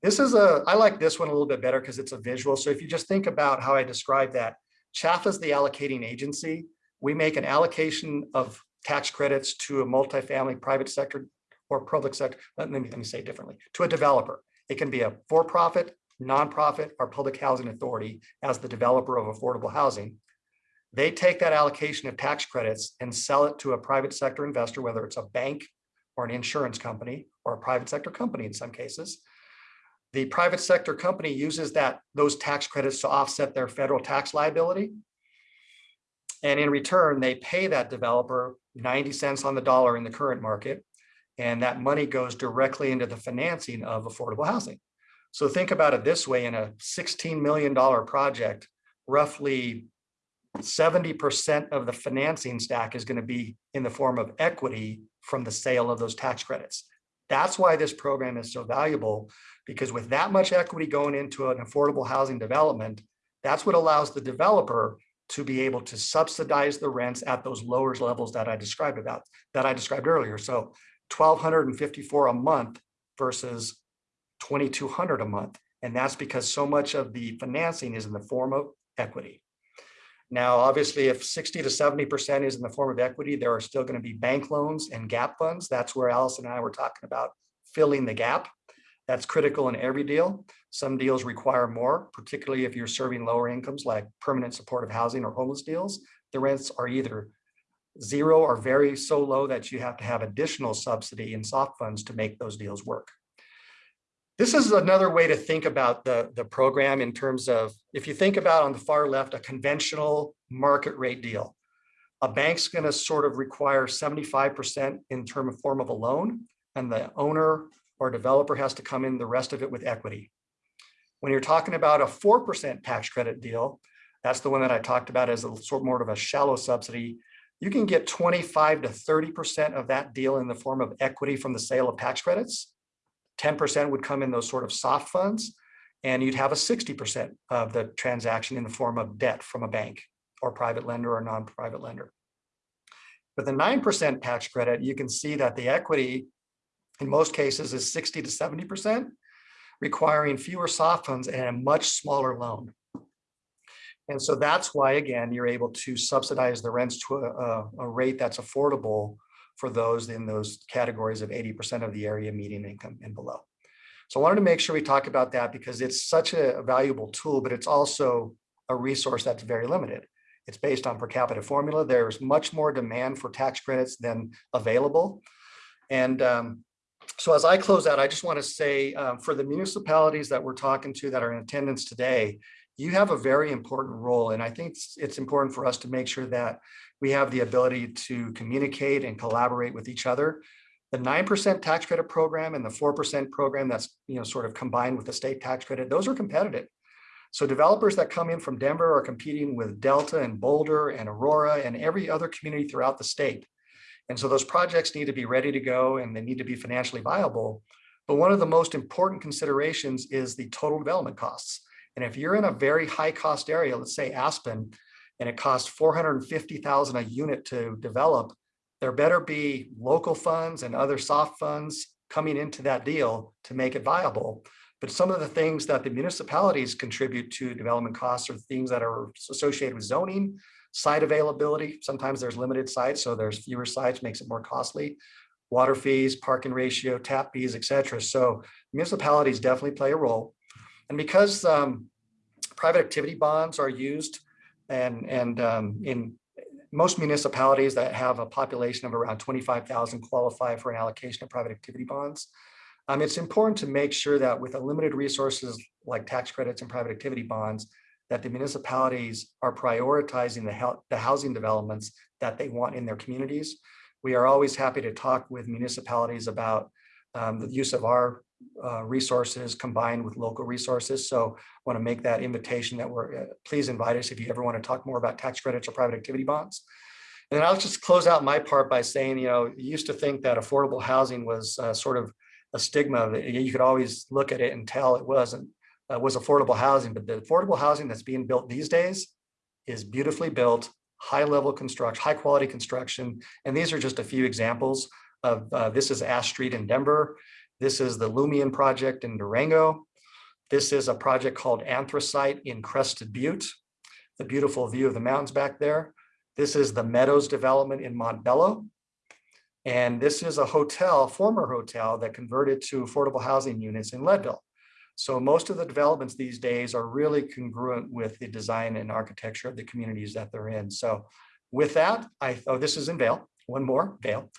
This is a, I like this one a little bit better because it's a visual. So if you just think about how I described that, CHFA is the allocating agency. We make an allocation of tax credits to a multifamily private sector or public sector, let me, let me say it differently, to a developer. It can be a for-profit, nonprofit, or public housing authority as the developer of affordable housing. They take that allocation of tax credits and sell it to a private sector investor, whether it's a bank or an insurance company or a private sector company in some cases. The private sector company uses that those tax credits to offset their federal tax liability. And in return, they pay that developer 90 cents on the dollar in the current market. And that money goes directly into the financing of affordable housing. So think about it this way, in a $16 million project, roughly 70% of the financing stack is going to be in the form of equity from the sale of those tax credits. That's why this program is so valuable, because with that much equity going into an affordable housing development, that's what allows the developer to be able to subsidize the rents at those lower levels that I described about, that I described earlier. So 1,254 a month versus 2,200 a month. And that's because so much of the financing is in the form of equity. Now, obviously, if 60 to 70% is in the form of equity, there are still going to be bank loans and gap funds. That's where Alice and I were talking about filling the gap. That's critical in every deal. Some deals require more, particularly if you're serving lower incomes like permanent supportive housing or homeless deals. The rents are either zero or very so low that you have to have additional subsidy and soft funds to make those deals work. This is another way to think about the, the program in terms of, if you think about on the far left, a conventional market rate deal. A bank's gonna sort of require 75% in term of form of a loan, and the owner or developer has to come in the rest of it with equity. When you're talking about a 4% tax credit deal, that's the one that I talked about as a sort more of a shallow subsidy. You can get 25 to 30% of that deal in the form of equity from the sale of tax credits. 10% would come in those sort of soft funds, and you'd have a 60% of the transaction in the form of debt from a bank or private lender or non-private lender. With the 9% tax credit, you can see that the equity in most cases is 60 to 70%, requiring fewer soft funds and a much smaller loan. And so that's why, again, you're able to subsidize the rents to a, a rate that's affordable for those in those categories of 80% of the area median income and below. So I wanted to make sure we talk about that because it's such a valuable tool, but it's also a resource that's very limited. It's based on per capita formula. There's much more demand for tax credits than available. And um, so as I close out, I just want to say um, for the municipalities that we're talking to that are in attendance today, you have a very important role. And I think it's, it's important for us to make sure that we have the ability to communicate and collaborate with each other. The 9% tax credit program and the 4% program that's you know sort of combined with the state tax credit, those are competitive. So developers that come in from Denver are competing with Delta and Boulder and Aurora and every other community throughout the state. And so those projects need to be ready to go and they need to be financially viable. But one of the most important considerations is the total development costs. And if you're in a very high cost area, let's say Aspen, and it costs four hundred and fifty thousand a unit to develop, there better be local funds and other soft funds coming into that deal to make it viable. But some of the things that the municipalities contribute to development costs are things that are associated with zoning, site availability. Sometimes there's limited sites, so there's fewer sites, makes it more costly. Water fees, parking ratio, tap fees, et cetera. So municipalities definitely play a role. And because um, private activity bonds are used and, and um, in most municipalities that have a population of around 25,000 qualify for an allocation of private activity bonds. Um, it's important to make sure that with the limited resources like tax credits and private activity bonds, that the municipalities are prioritizing the, the housing developments that they want in their communities. We are always happy to talk with municipalities about um, the use of our uh, resources combined with local resources. So want to make that invitation that we're, uh, please invite us if you ever want to talk more about tax credits or private activity bonds. And I'll just close out my part by saying, you know, you used to think that affordable housing was uh, sort of a stigma that you could always look at it and tell it wasn't, uh, was affordable housing, but the affordable housing that's being built these days is beautifully built, high level construction, high quality construction. And these are just a few examples of, uh, this is Ash Street in Denver. This is the Lumion project in Durango. This is a project called Anthracite in Crested Butte. The beautiful view of the mountains back there. This is the Meadows development in Montbello. And this is a hotel, former hotel that converted to affordable housing units in Leadville. So most of the developments these days are really congruent with the design and architecture of the communities that they're in. So with that, I, oh, this is in Vail, one more, Vail.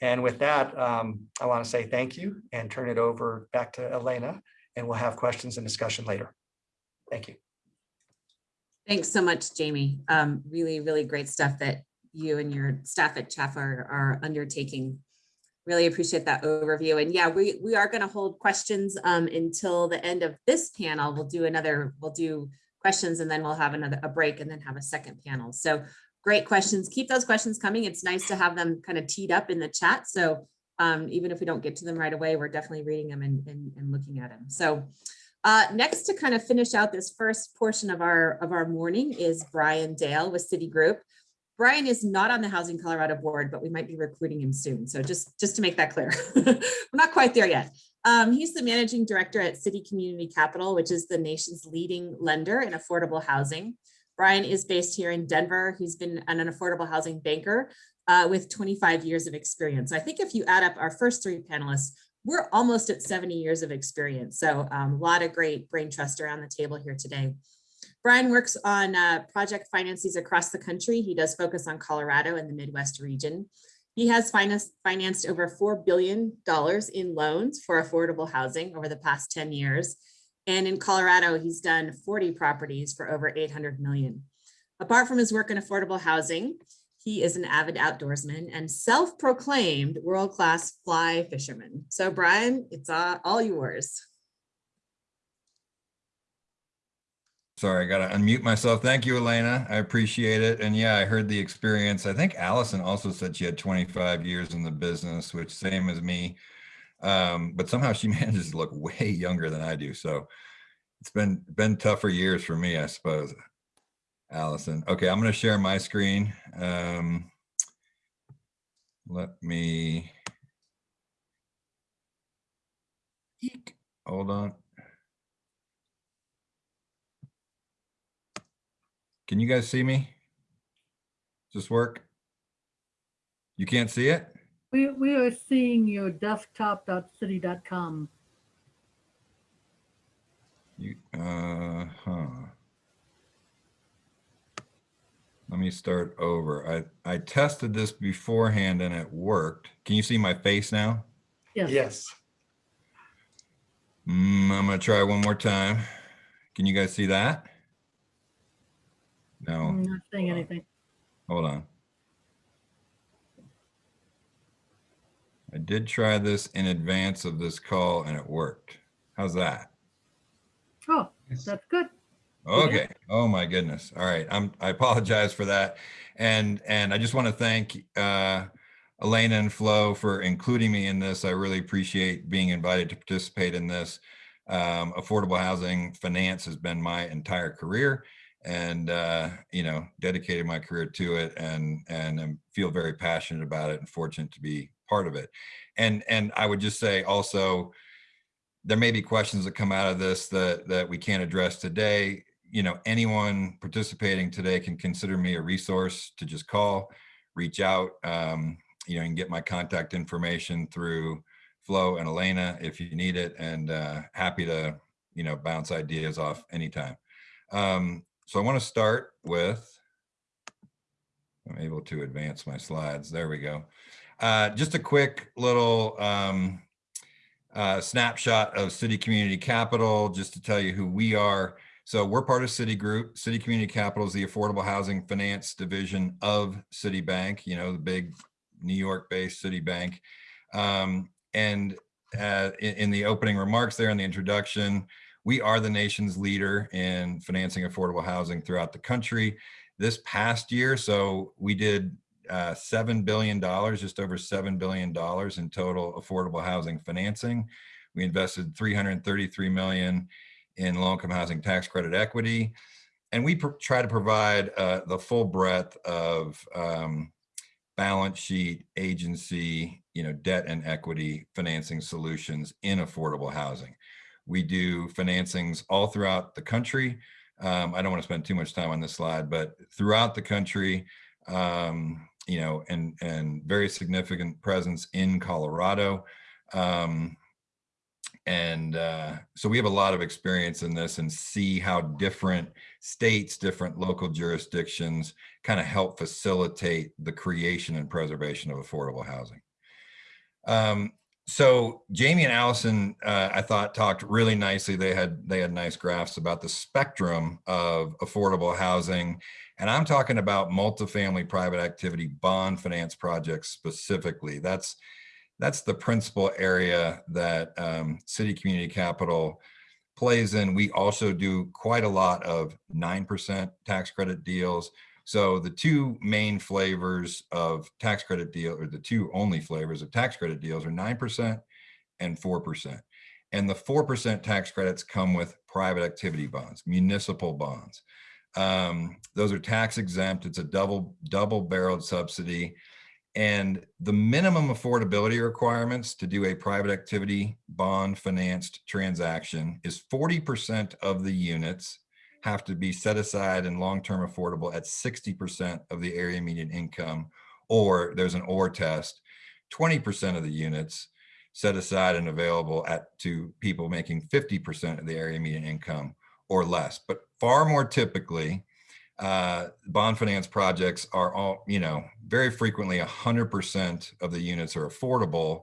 And with that, um, I want to say thank you and turn it over back to Elena, and we'll have questions and discussion later. Thank you. Thanks so much, Jamie. Um, really, really great stuff that you and your staff at CHFA are, are undertaking. Really appreciate that overview. And yeah, we, we are going to hold questions um, until the end of this panel. We'll do another, we'll do questions and then we'll have another, a break and then have a second panel. So great questions. Keep those questions coming. It's nice to have them kind of teed up in the chat. So um, even if we don't get to them right away, we're definitely reading them and, and, and looking at them. So uh, next to kind of finish out this first portion of our of our morning is Brian Dale with Citigroup. Brian is not on the Housing Colorado board, but we might be recruiting him soon. So just, just to make that clear, we're not quite there yet. Um, he's the managing director at Citi Community Capital, which is the nation's leading lender in affordable housing. Brian is based here in Denver. He's been an affordable housing banker uh, with 25 years of experience. I think if you add up our first three panelists, we're almost at 70 years of experience. So um, a lot of great brain trust around the table here today. Brian works on uh, project finances across the country. He does focus on Colorado and the Midwest region. He has financed, financed over $4 billion in loans for affordable housing over the past 10 years. And in Colorado, he's done 40 properties for over 800 million. Apart from his work in affordable housing, he is an avid outdoorsman and self-proclaimed world-class fly fisherman. So Brian, it's all yours. Sorry, I got to unmute myself. Thank you, Elena. I appreciate it. And yeah, I heard the experience. I think Allison also said she had 25 years in the business, which same as me. Um, but somehow she manages to look way younger than I do. So it's been been tougher years for me, I suppose. Allison. Okay, I'm going to share my screen. Um, let me. Eek. Hold on. Can you guys see me? Does this work? You can't see it? We, we are seeing your desktop.city.com. You, uh, huh. Let me start over. I, I tested this beforehand and it worked. Can you see my face now? Yes. Yes. Mm, I'm gonna try one more time. Can you guys see that? No, I'm not saying anything. hold on. I did try this in advance of this call and it worked. How's that? Oh, that's good. Okay. Oh my goodness. All right. I'm, I apologize for that. And, and I just want to thank, uh, Elena and Flo for including me in this. I really appreciate being invited to participate in this. Um, affordable housing finance has been my entire career and, uh, you know, dedicated my career to it and, and I feel very passionate about it and fortunate to be part of it. And, and I would just say also, there may be questions that come out of this that, that we can't address today. You know, anyone participating today can consider me a resource to just call, reach out. Um, you know, and get my contact information through Flo and Elena if you need it and uh, happy to, you know, bounce ideas off anytime. Um, so I want to start with, I'm able to advance my slides. There we go. Uh, just a quick little um, uh, snapshot of Citi Community Capital, just to tell you who we are. So we're part of Citigroup. Citi Community Capital is the affordable housing finance division of Citibank, you know, the big New York-based Citibank. Um, and uh, in, in the opening remarks there in the introduction, we are the nation's leader in financing affordable housing throughout the country. This past year, so we did uh, $7 billion, just over $7 billion in total affordable housing financing. We invested 333 million in low-income housing tax credit equity. And we try to provide uh, the full breadth of um, balance sheet, agency, you know, debt and equity financing solutions in affordable housing. We do financings all throughout the country. Um, I don't want to spend too much time on this slide, but throughout the country, um, you know, and, and very significant presence in Colorado. Um, and uh, so we have a lot of experience in this and see how different states, different local jurisdictions kind of help facilitate the creation and preservation of affordable housing. Um, so Jamie and Allison, uh, I thought talked really nicely. They had they had nice graphs about the spectrum of affordable housing. And I'm talking about multifamily private activity bond finance projects specifically. That's that's the principal area that um, Citi Community Capital plays in. We also do quite a lot of 9% tax credit deals. So the two main flavors of tax credit deal, or the two only flavors of tax credit deals are 9% and 4%. And the 4% tax credits come with private activity bonds, municipal bonds. Um, those are tax exempt. It's a double double barreled subsidy. And the minimum affordability requirements to do a private activity bond financed transaction is 40% of the units have to be set aside and long-term affordable at 60% of the area median income, or there's an OR test, 20% of the units set aside and available at to people making 50% of the area median income or less. But far more typically, uh, bond finance projects are all, you know, very frequently 100% of the units are affordable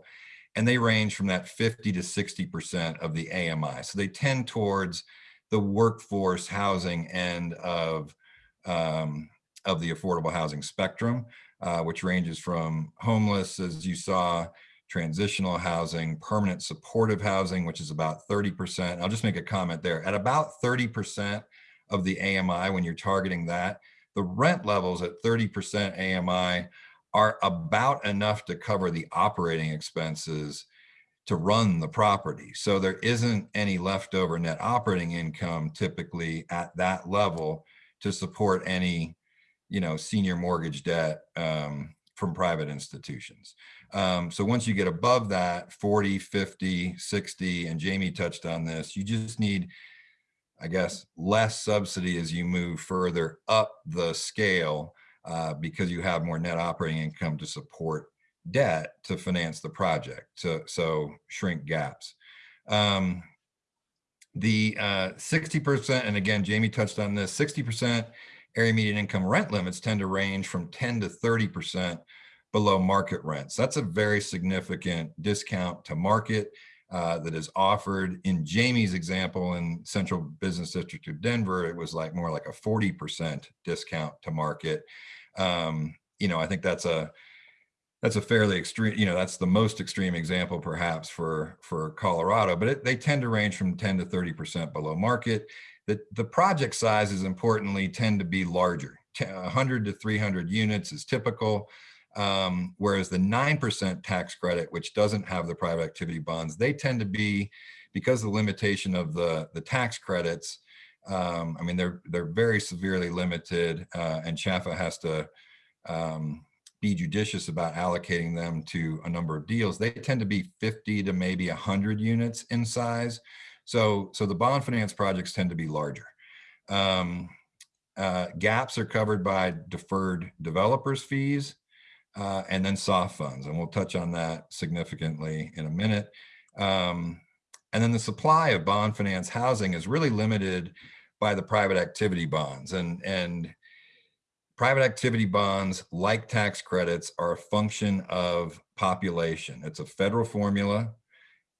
and they range from that 50 to 60% of the AMI. So they tend towards the workforce housing end of, um, of the affordable housing spectrum, uh, which ranges from homeless, as you saw, transitional housing, permanent supportive housing, which is about 30%. I'll just make a comment there. At about 30% of the AMI, when you're targeting that, the rent levels at 30% AMI are about enough to cover the operating expenses to run the property. So there isn't any leftover net operating income typically at that level to support any, you know, senior mortgage debt um, from private institutions. Um, so once you get above that 40, 50, 60, and Jamie touched on this, you just need I guess, less subsidy as you move further up the scale uh, because you have more net operating income to support debt to finance the project, to, so shrink gaps. Um, the 60%, uh, and again, Jamie touched on this, 60% area median income rent limits tend to range from 10 to 30% below market rents. That's a very significant discount to market uh, that is offered. In Jamie's example in Central Business District of Denver, it was like more like a 40% discount to market. Um, you know, I think that's a that's a fairly extreme, you know, that's the most extreme example perhaps for for Colorado, but it, they tend to range from 10 to 30% below market. The, the project sizes importantly tend to be larger. 100 to 300 units is typical. Um, whereas the 9% tax credit, which doesn't have the private activity bonds, they tend to be, because of the limitation of the, the tax credits, um, I mean, they're, they're very severely limited uh, and CHFA has to um, be judicious about allocating them to a number of deals. They tend to be 50 to maybe 100 units in size. So, so the bond finance projects tend to be larger. Um, uh, gaps are covered by deferred developers fees uh, and then soft funds. And we'll touch on that significantly in a minute. Um, and then the supply of bond finance housing is really limited by the private activity bonds. And, and private activity bonds, like tax credits, are a function of population. It's a federal formula.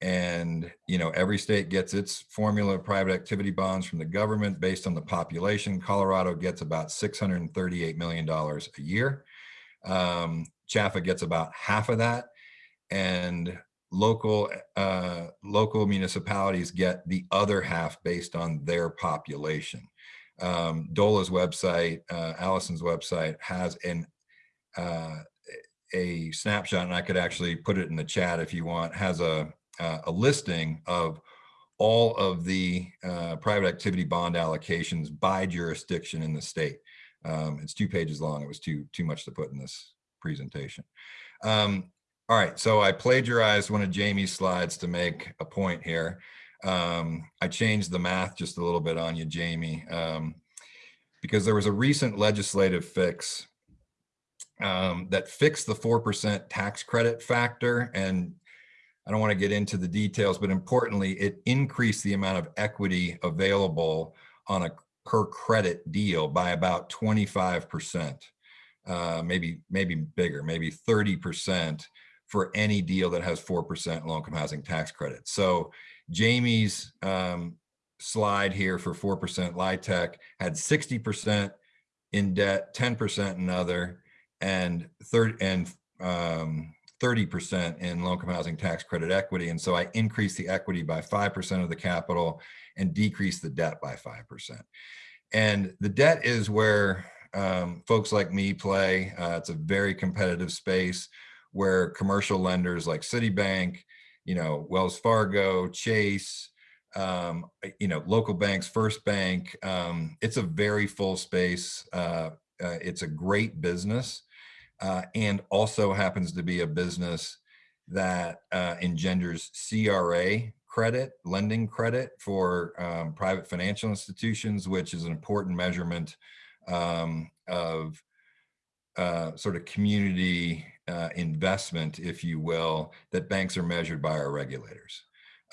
And, you know, every state gets its formula of private activity bonds from the government based on the population. Colorado gets about $638 million a year. Um, CHFA gets about half of that. And local uh, local municipalities get the other half based on their population. Um, DOLA's website, uh, Allison's website has an uh, a snapshot, and I could actually put it in the chat if you want, has a, uh, a listing of all of the uh, private activity bond allocations by jurisdiction in the state. Um, it's two pages long. It was too, too much to put in this presentation. Um, all right, so I plagiarized one of Jamie's slides to make a point here. Um, I changed the math just a little bit on you, Jamie, um, because there was a recent legislative fix um, that fixed the 4% tax credit factor. And I don't want to get into the details, but importantly, it increased the amount of equity available on a per credit deal by about 25%, uh, maybe, maybe bigger, maybe 30% for any deal that has 4% low income housing tax credit. So Jamie's um, slide here for 4% LIHTC had 60% in debt, 10% in other, and 30 and um, 30% in low income housing tax credit equity. And so I increased the equity by 5% of the capital and decreased the debt by 5%. And the debt is where um, folks like me play. Uh, it's a very competitive space where commercial lenders like Citibank, you know, Wells Fargo, Chase, um, you know, local banks, First Bank, um, it's a very full space. Uh, uh, it's a great business uh, and also happens to be a business that uh, engenders CRA credit, lending credit for um, private financial institutions, which is an important measurement um, of uh, sort of community uh, investment, if you will, that banks are measured by our regulators.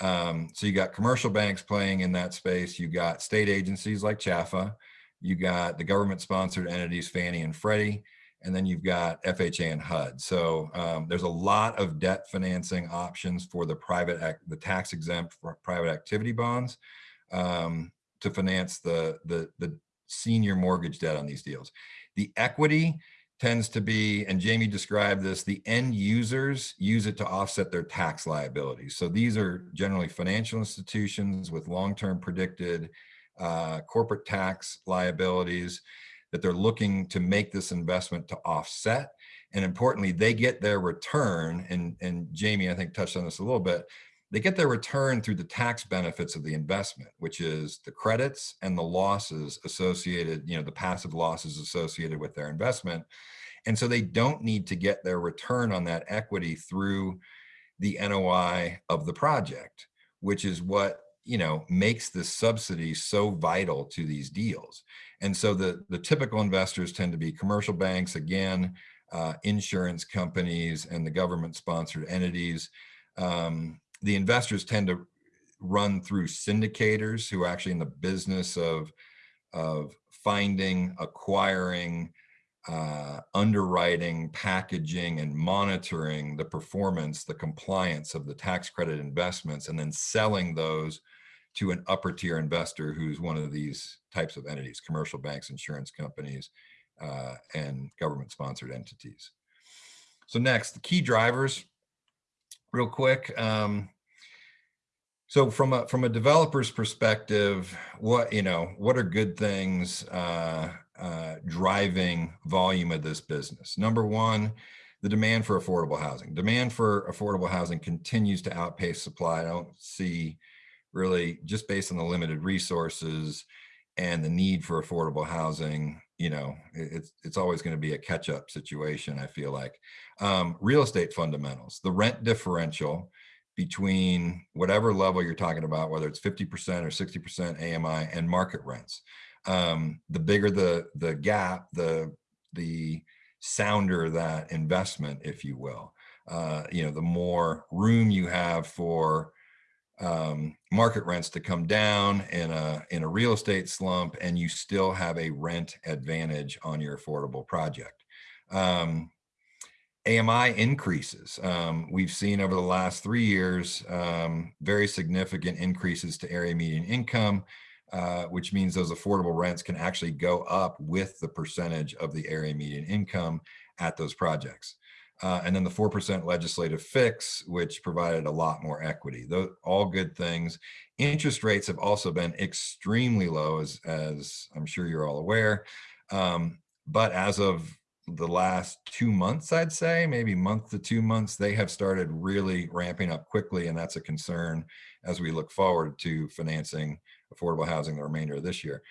Um, so you got commercial banks playing in that space. You got state agencies like CHFA. You got the government sponsored entities, Fannie and Freddie, and then you've got FHA and HUD. So um, there's a lot of debt financing options for the private, the tax exempt private activity bonds um, to finance the, the, the senior mortgage debt on these deals. The equity tends to be, and Jamie described this, the end users use it to offset their tax liabilities. So these are generally financial institutions with long-term predicted uh, corporate tax liabilities that they're looking to make this investment to offset. And importantly, they get their return, and, and Jamie, I think, touched on this a little bit, they get their return through the tax benefits of the investment, which is the credits and the losses associated, you know, the passive losses associated with their investment. And so they don't need to get their return on that equity through the NOI of the project, which is what you know makes this subsidy so vital to these deals and so the the typical investors tend to be commercial banks again uh, insurance companies and the government sponsored entities um, the investors tend to run through syndicators who are actually in the business of of finding acquiring uh, underwriting, packaging, and monitoring the performance, the compliance of the tax credit investments, and then selling those to an upper tier investor who's one of these types of entities, commercial banks, insurance companies, uh, and government sponsored entities. So next, the key drivers, real quick. Um, so from a from a developer's perspective, what you know, what are good things uh, uh, driving volume of this business? Number one, the demand for affordable housing. Demand for affordable housing continues to outpace supply. I don't see really just based on the limited resources and the need for affordable housing, you know, it's it's always going to be a catch up situation. I feel like um, real estate fundamentals, the rent differential between whatever level you're talking about, whether it's 50% or 60% AMI and market rents. Um, the bigger the the gap, the the sounder that investment, if you will. Uh, you know, the more room you have for um, market rents to come down in a in a real estate slump, and you still have a rent advantage on your affordable project. Um, AMI increases. Um, we've seen over the last three years um, very significant increases to area median income, uh, which means those affordable rents can actually go up with the percentage of the area median income at those projects. Uh, and then the 4% legislative fix, which provided a lot more equity. Those all good things. Interest rates have also been extremely low, as, as I'm sure you're all aware. Um, but as of the last two months, I'd say, maybe month to two months, they have started really ramping up quickly. And that's a concern as we look forward to financing affordable housing the remainder of this year.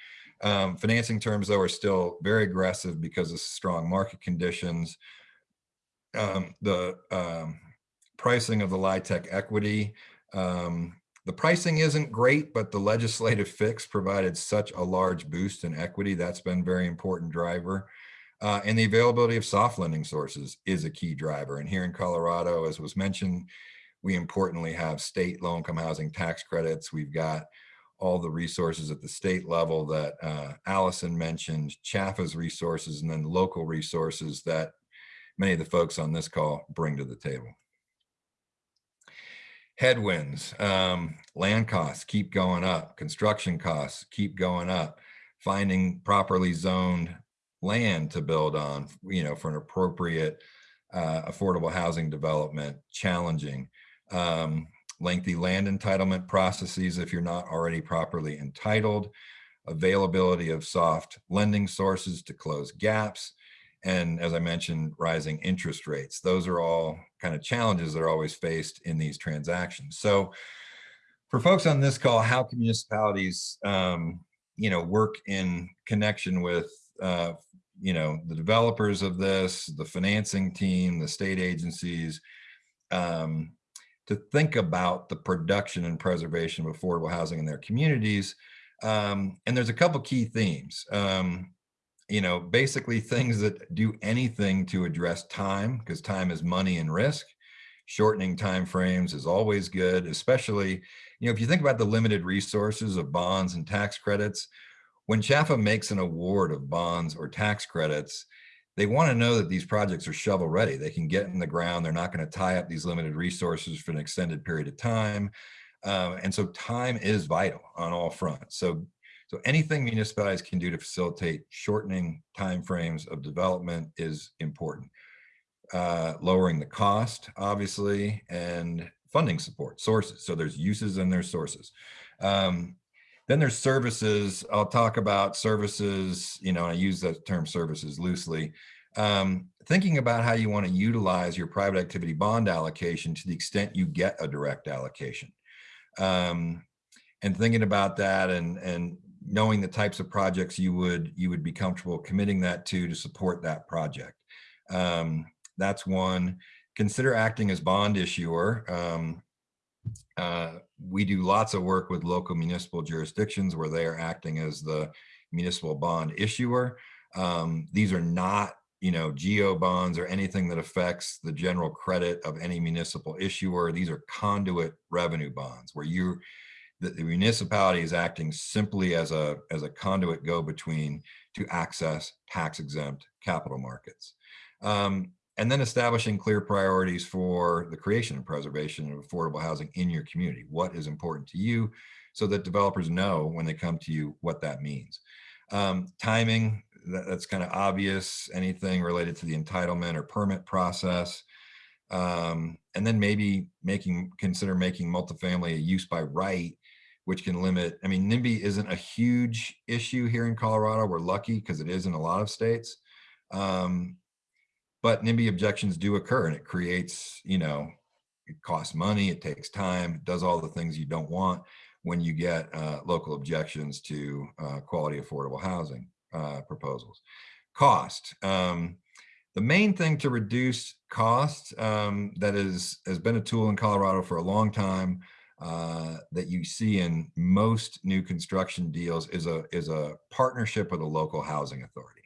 Um, financing terms, though, are still very aggressive because of strong market conditions. Um, the um, pricing of the LIHTC equity, um, the pricing isn't great, but the legislative fix provided such a large boost in equity. That's been very important driver. Uh, and the availability of soft lending sources is a key driver. And here in Colorado, as was mentioned, we importantly have state low income housing tax credits. We've got all the resources at the state level that uh, Alison mentioned, CHFA's resources, and then local resources that many of the folks on this call bring to the table. Headwinds, um, land costs keep going up, construction costs keep going up, finding properly zoned land to build on, you know, for an appropriate uh, affordable housing development, challenging. Um, lengthy land entitlement processes if you're not already properly entitled, availability of soft lending sources to close gaps, and as I mentioned, rising interest rates. Those are all kind of challenges that are always faced in these transactions. So for folks on this call, how can municipalities, um, you know, work in connection with, uh, you know, the developers of this, the financing team, the state agencies, um, to think about the production and preservation of affordable housing in their communities. Um, and there's a couple key themes. Um, you know, basically things that do anything to address time, because time is money and risk. Shortening time frames is always good, especially, you know, if you think about the limited resources of bonds and tax credits, when CHFA makes an award of bonds or tax credits, they want to know that these projects are shovel ready. They can get in the ground. They're not going to tie up these limited resources for an extended period of time. Um, and so time is vital on all fronts. So so anything municipalities can do to facilitate shortening timeframes of development is important. Uh, lowering the cost, obviously, and funding support sources. So there's uses and there's sources. Um, then there's services. I'll talk about services, you know, I use the term services loosely. Um, thinking about how you want to utilize your private activity bond allocation to the extent you get a direct allocation. Um, and thinking about that and, and knowing the types of projects you would you would be comfortable committing that to to support that project. Um, that's one. Consider acting as bond issuer. Um, uh, we do lots of work with local municipal jurisdictions where they are acting as the municipal bond issuer. Um, these are not you know, GO bonds or anything that affects the general credit of any municipal issuer. These are conduit revenue bonds where you that the municipality is acting simply as a, as a conduit go-between to access tax-exempt capital markets. Um, and then establishing clear priorities for the creation and preservation of affordable housing in your community. What is important to you so that developers know when they come to you what that means. Um, timing, that, that's kind of obvious, anything related to the entitlement or permit process. Um, and then maybe making consider making multifamily a use by right which can limit, I mean, NIMBY isn't a huge issue here in Colorado. We're lucky because it is in a lot of states. Um, but NIMBY objections do occur and it creates, you know, it costs money, it takes time, it does all the things you don't want when you get uh, local objections to uh, quality affordable housing uh, proposals. Cost. Um, the main thing to reduce cost um, that is has been a tool in Colorado for a long time uh, that you see in most new construction deals is a is a partnership with a local housing authority.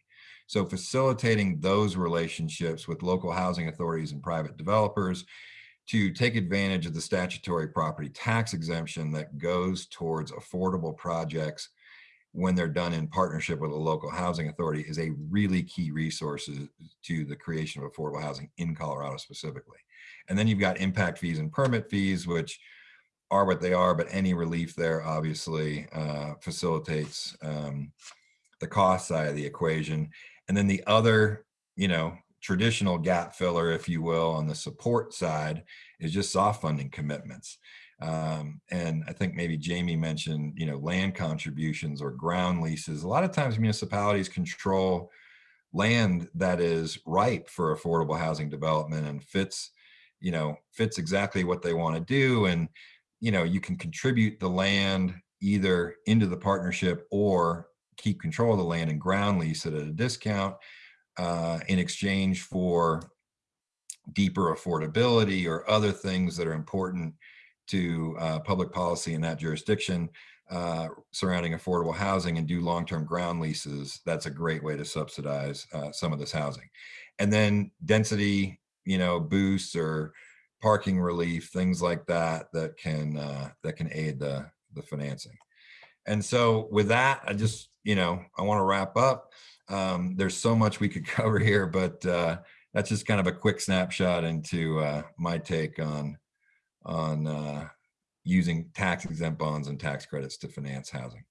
So facilitating those relationships with local housing authorities and private developers to take advantage of the statutory property tax exemption that goes towards affordable projects when they're done in partnership with a local housing authority is a really key resource to the creation of affordable housing in Colorado specifically. And then you've got impact fees and permit fees, which are what they are, but any relief there obviously uh, facilitates um, the cost side of the equation. And then the other, you know, traditional gap filler, if you will, on the support side is just soft funding commitments. Um, and I think maybe Jamie mentioned, you know, land contributions or ground leases. A lot of times municipalities control land that is ripe for affordable housing development and fits, you know, fits exactly what they want to do. And, you know, you can contribute the land either into the partnership or keep control of the land and ground lease it at a discount uh, in exchange for deeper affordability or other things that are important to uh, public policy in that jurisdiction uh, surrounding affordable housing and do long-term ground leases, that's a great way to subsidize uh, some of this housing. And then density, you know, boosts or parking relief, things like that, that can uh, that can aid the the financing. And so with that, I just, you know, I want to wrap up. Um, there's so much we could cover here, but uh, that's just kind of a quick snapshot into uh, my take on on uh, using tax exempt bonds and tax credits to finance housing.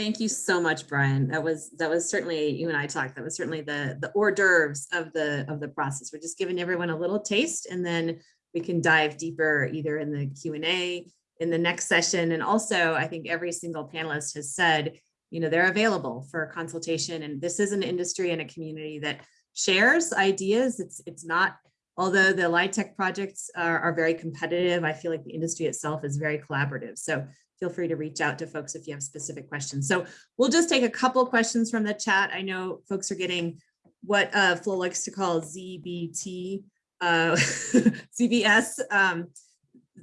Thank you so much, Brian. That was that was certainly you and I talked. That was certainly the the hors d'oeuvres of the of the process. We're just giving everyone a little taste, and then we can dive deeper either in the Q and A in the next session. And also, I think every single panelist has said, you know, they're available for consultation. And this is an industry and a community that shares ideas. It's it's not although the LIHTC projects are, are, very competitive, I feel like the industry itself is very collaborative. So feel free to reach out to folks if you have specific questions. So we'll just take a couple questions from the chat. I know folks are getting what uh, Flo likes to call ZBT, uh, CBS, um,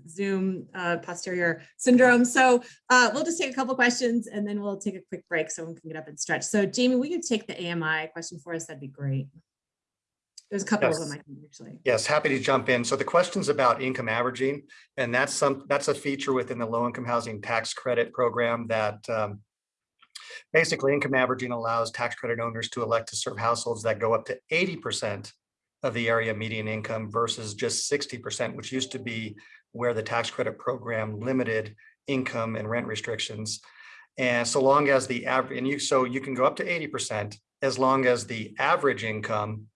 Zoom uh, posterior syndrome. So uh, we'll just take a couple questions and then we'll take a quick break so we can get up and stretch. So Jamie, we could take the AMI question for us. That'd be great. There's a couple Yes. of them I can actually. Yes, happy to jump in. So the question's about income averaging, and that's some, that's a feature within the low-income housing tax credit program that um, basically income averaging allows tax credit owners to elect to serve households that go up to eighty percent of the area median income versus just sixty percent, which used to be where the tax credit program limited income and rent restrictions. And so long as the average, and you, so you can go up to eighty percent as long as the average income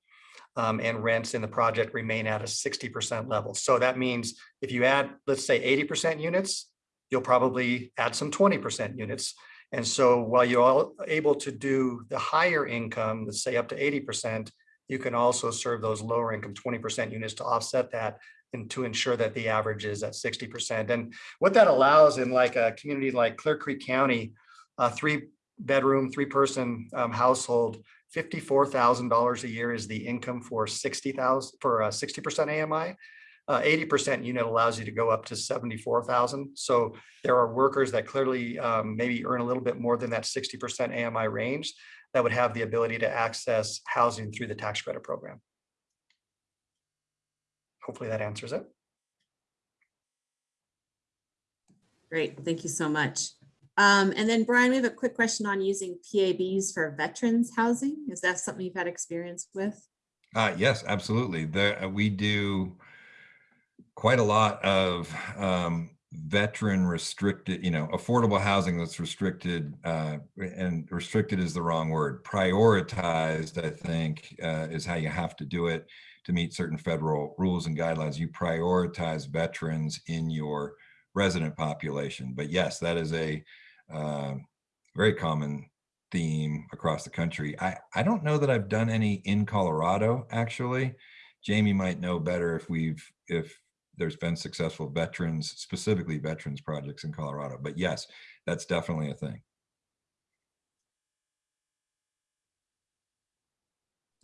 um, and rents in the project remain at a 60% level. So that means if you add, let's say 80% units, you'll probably add some 20% units. And so while you're able to do the higher income, let's say up to 80%, you can also serve those lower income 20% units to offset that and to ensure that the average is at 60%. And what that allows in like a community like Clear Creek County, a three bedroom, three person um, household fifty-four thousand dollars a year is the income for sixty thousand for a sixty percent AMI. Uh, Eighty percent unit allows you to go up to seventy-four thousand. So there are workers that clearly um, maybe earn a little bit more than that sixty percent AMI range that would have the ability to access housing through the tax credit program. Hopefully that answers it. Great, thank you so much. Um, and then Brian, we have a quick question on using PABs for veterans housing. Is that something you've had experience with? Uh, yes, absolutely. Uh, we do quite a lot of um, veteran restricted, you know, affordable housing that's restricted, uh, and restricted is the wrong word. Prioritized, I think, uh, is how you have to do it to meet certain federal rules and guidelines. You prioritize veterans in your resident population. But yes, that is a uh, very common theme across the country. I, I don't know that I've done any in Colorado, actually. Jamie might know better if we've, if there's been successful veterans, specifically veterans projects in Colorado. But yes, that's definitely a thing.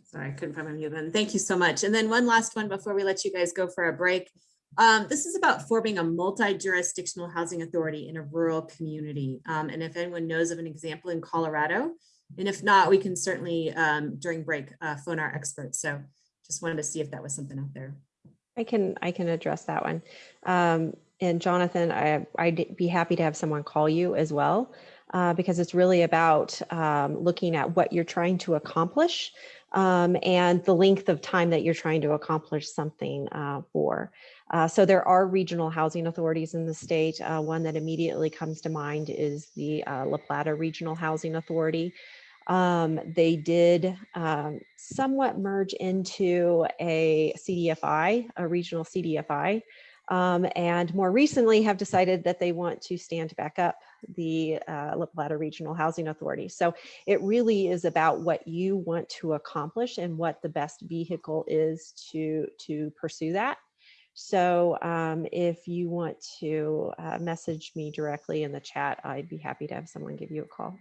Sorry, I couldn't find mute button. Thank you so much. And then one last one before we let you guys go for a break. Um, this is about forming a multi-jurisdictional housing authority in a rural community. Um, and if anyone knows of an example in Colorado, and if not, we can certainly um, during break uh, phone our experts. So just wanted to see if that was something out there. I can, I can address that one. Um, and Jonathan, I, I'd be happy to have someone call you as well, uh, because it's really about um, looking at what you're trying to accomplish um, and the length of time that you're trying to accomplish something uh, for. Uh, so there are regional housing authorities in the state. Uh, one that immediately comes to mind is the uh, La Plata Regional Housing Authority. Um, they did um, somewhat merge into a CDFI, a regional CDFI, um, and more recently have decided that they want to stand back up the uh, Regional Housing Authority. So it really is about what you want to accomplish and what the best vehicle is to, to pursue that. So um, if you want to uh, message me directly in the chat, I'd be happy to have someone give you a call.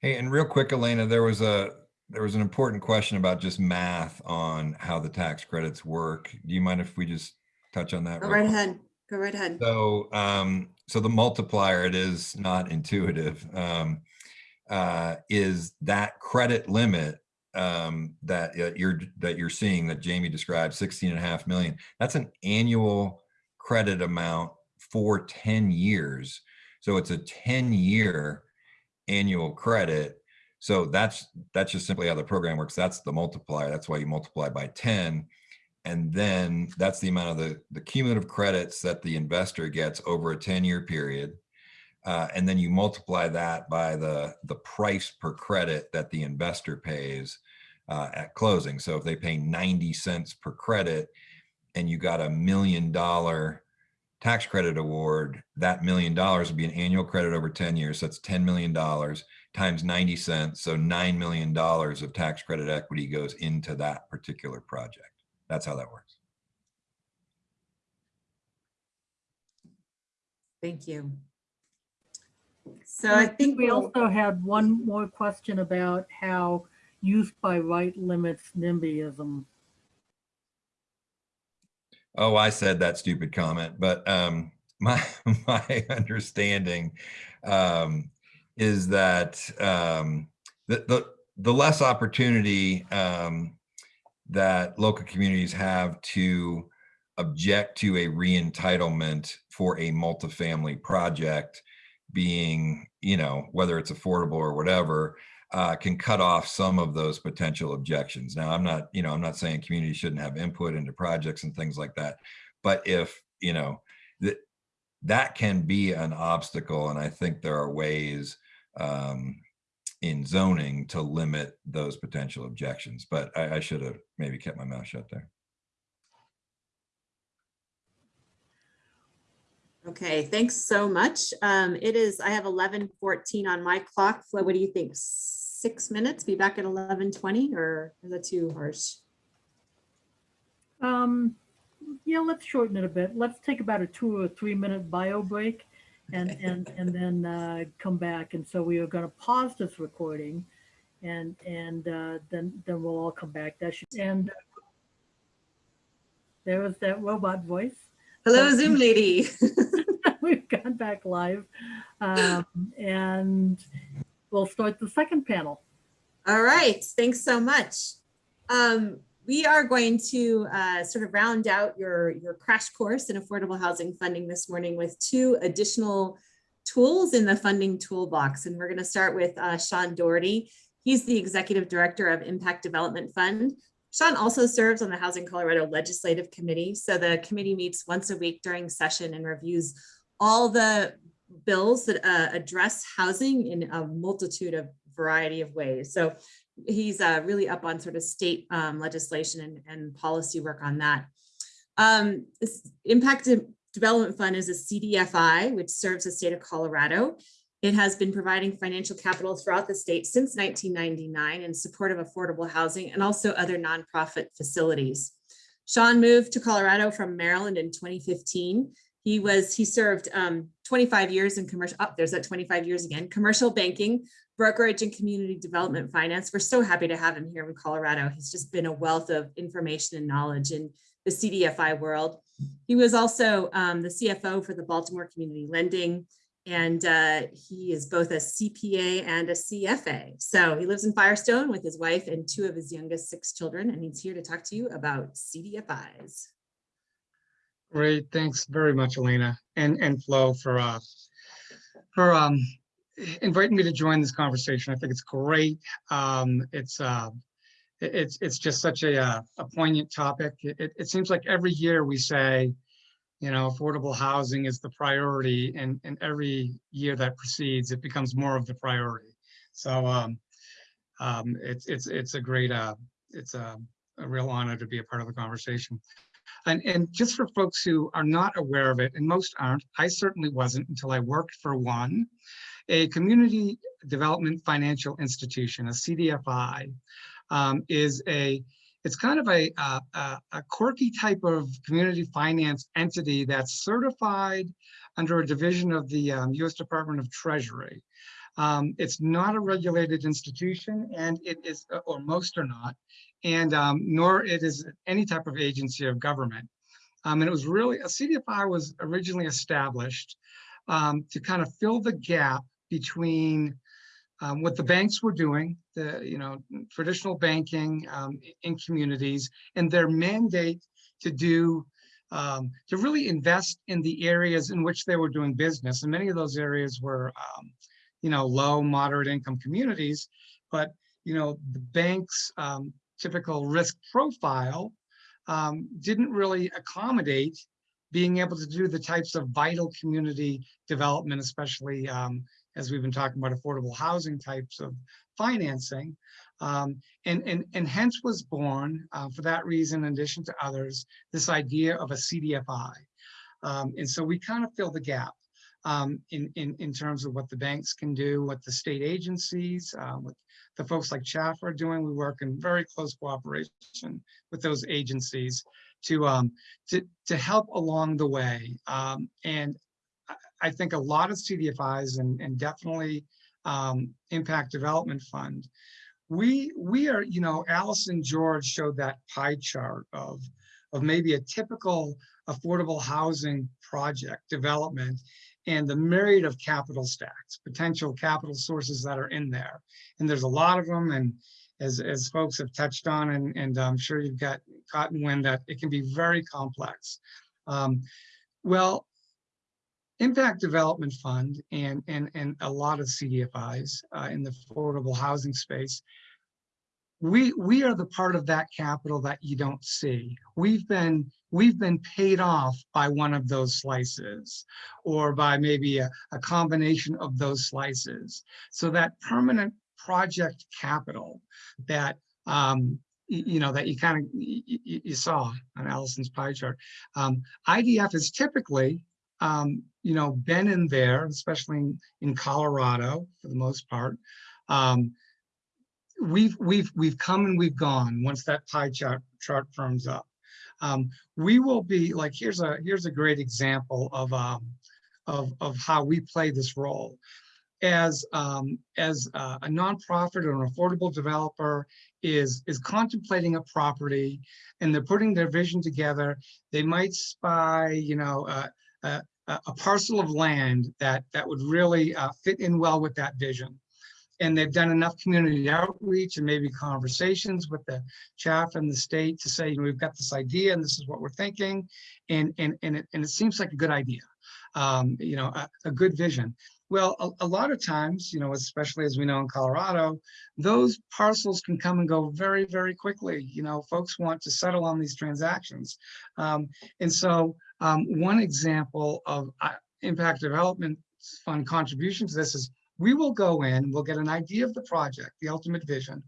Hey, and real quick, Elena, there was a, there was an important question about just math on how the tax credits work. Do you mind if we just touch on that? Go right ahead. Go right ahead. So, um, so the multiplier, it is not intuitive, um, uh, is that credit limit um, that uh, you're, that you're seeing that Jamie described, 16 and a half million. That's an annual credit amount for 10 years. So it's a 10 year annual credit. So that's, that's just simply how the program works. That's the multiplier. That's why you multiply by 10. And then that's the amount of the, the cumulative credits that the investor gets over a 10 year period. Uh, and then you multiply that by the, the price per credit that the investor pays uh, at closing. So if they pay 90 cents per credit and you got a million dollar tax credit award, that million dollars would be an annual credit over 10 years. So that's $10 million times 90 cents. So $9 million of tax credit equity goes into that particular project. That's how that works. Thank you. So I think we we'll, also had one more question about how use by right limits NIMBYism. Oh, I said that stupid comment, but um, my my understanding um, is that um, the, the the less opportunity um, that local communities have to object to a re-entitlement for a multifamily project being, you know, whether it's affordable or whatever, uh, can cut off some of those potential objections. Now, I'm not, you know, I'm not saying communities shouldn't have input into projects and things like that, but if, you know, that that can be an obstacle, and I think there are ways um, in zoning to limit those potential objections. But I, I should have maybe kept my mouth shut there. okay, thanks so much. Um, it is, I have eleven fourteen on my clock. Flo, what do you think? Six minutes? Be back at eleven twenty or is that too harsh? Um, yeah, let's shorten it a bit. Let's take about a two or three minute bio break and, Okay. and, and then, uh, come back. And so we are gonna pause this recording and, and, uh, then, then we'll all come back. That should, and uh, there was that robot voice. Hello, Zoom lady. We've gone back live. Um, and we'll start the second panel. All right, thanks so much. Um, we are going to uh, sort of round out your, your crash course in affordable housing funding this morning with two additional tools in the funding toolbox. And we're going to start with uh, Sean Doherty. He's the Executive Director of Impact Development Fund. Sean also serves on the Housing Colorado Legislative Committee. So the committee meets once a week during session and reviews all the bills that uh, address housing in a multitude of variety of ways. So he's uh, really up on sort of state um, legislation and, and policy work on that. Um, Impact Development Fund is a CDFI, which serves the state of Colorado. It has been providing financial capital throughout the state since 1999 in support of affordable housing and also other nonprofit facilities. Sean moved to Colorado from Maryland in 2015. He was, he served um, 25 years in commercial, oh, there's that 25 years again, commercial banking, brokerage and community development finance. We're so happy to have him here in Colorado. He's just been a wealth of information and knowledge in the CDFI world. He was also um, the CFO for the Baltimore Community Lending, and uh, he is both a CPA and a CFA. So he lives in Firestone with his wife and two of his youngest six children, and he's here to talk to you about CDFIs. Great, thanks very much, Elena and, and Flo for, uh, for, um, inviting me to join this conversation. I think it's great. Um, it's, uh, it's, it's just such a, uh, a poignant topic. It, it- it seems like every year we say, you know, affordable housing is the priority and, and every year that precedes, it becomes more of the priority. So, um, um, it's, it's, it's a great, uh, it's a, a real honor to be a part of the conversation. And, and just for folks who are not aware of it, and most aren't, I certainly wasn't until I worked for one, a community development financial institution, a CDFI, um, is a, it's kind of a, a, a- quirky type of community finance entity that's certified under a division of the um, US Department of Treasury. Um, it's not a regulated institution and it is, or most are not, and um, nor it is any type of agency of government. Um, and it was really, a CDFI was originally established um, to kind of fill the gap between um, what the banks were doing, the, you know, traditional banking um, in communities and their mandate to do, um, to really invest in the areas in which they were doing business. And many of those areas were, um, you know, low, moderate income communities. But, you know, the banks, um, typical risk profile um, didn't really accommodate being able to do the types of vital community development, especially um, as we've been talking about affordable housing types of financing. Um, and, and, and hence was born, uh, for that reason, in addition to others, this idea of a CDFI. Um, and so we kind of fill the gap um, in, in, in terms of what the banks can do, what the state agencies, uh, what the folks like CHFA are doing. We work in very close cooperation with those agencies to, um, to, to help along the way. Um, and I- I think a lot of CDFIs and, and definitely um, Impact Development Fund, we, we are, you know, Alison George showed that pie chart of, of maybe a typical affordable housing project development and the myriad of capital stacks, potential capital sources that are in there. And there's a lot of them. And as, as folks have touched on, and, and I'm sure you've got cotton wind that it can be very complex. Um, well, Impact Development Fund and, and, and a lot of CDFIs uh, in the affordable housing space, we, we are the part of that capital that you don't see. We've been, we've been paid off by one of those slices or by maybe a, a combination of those slices. So that permanent project capital that, um, you know, that you kind of, you saw on Alison's pie chart. Um, IDF is typically, um, you know, been in there, especially in, in Colorado for the most part. Um, we've we've we've come and we've gone once that pie chart chart firms up. Um, we will be like here's a here's a great example of um, of of how we play this role as um, as uh, a nonprofit or an affordable developer is is contemplating a property and they're putting their vision together. They might spy, you know, uh, uh, a parcel of land that that would really uh, fit in well with that vision and they've done enough community outreach and maybe conversations with the CHFA and the state to say, you know, we've got this idea and this is what we're thinking. And, and, and, it, and it seems like a good idea, um, you know, a, a good vision. Well, a, a lot of times, you know, especially as we know in Colorado, those parcels can come and go very, very quickly. You know, folks want to settle on these transactions. Um, and so um, one example of uh, impact development fund contribution to this is we will go in, we'll get an idea of the project, the ultimate vision.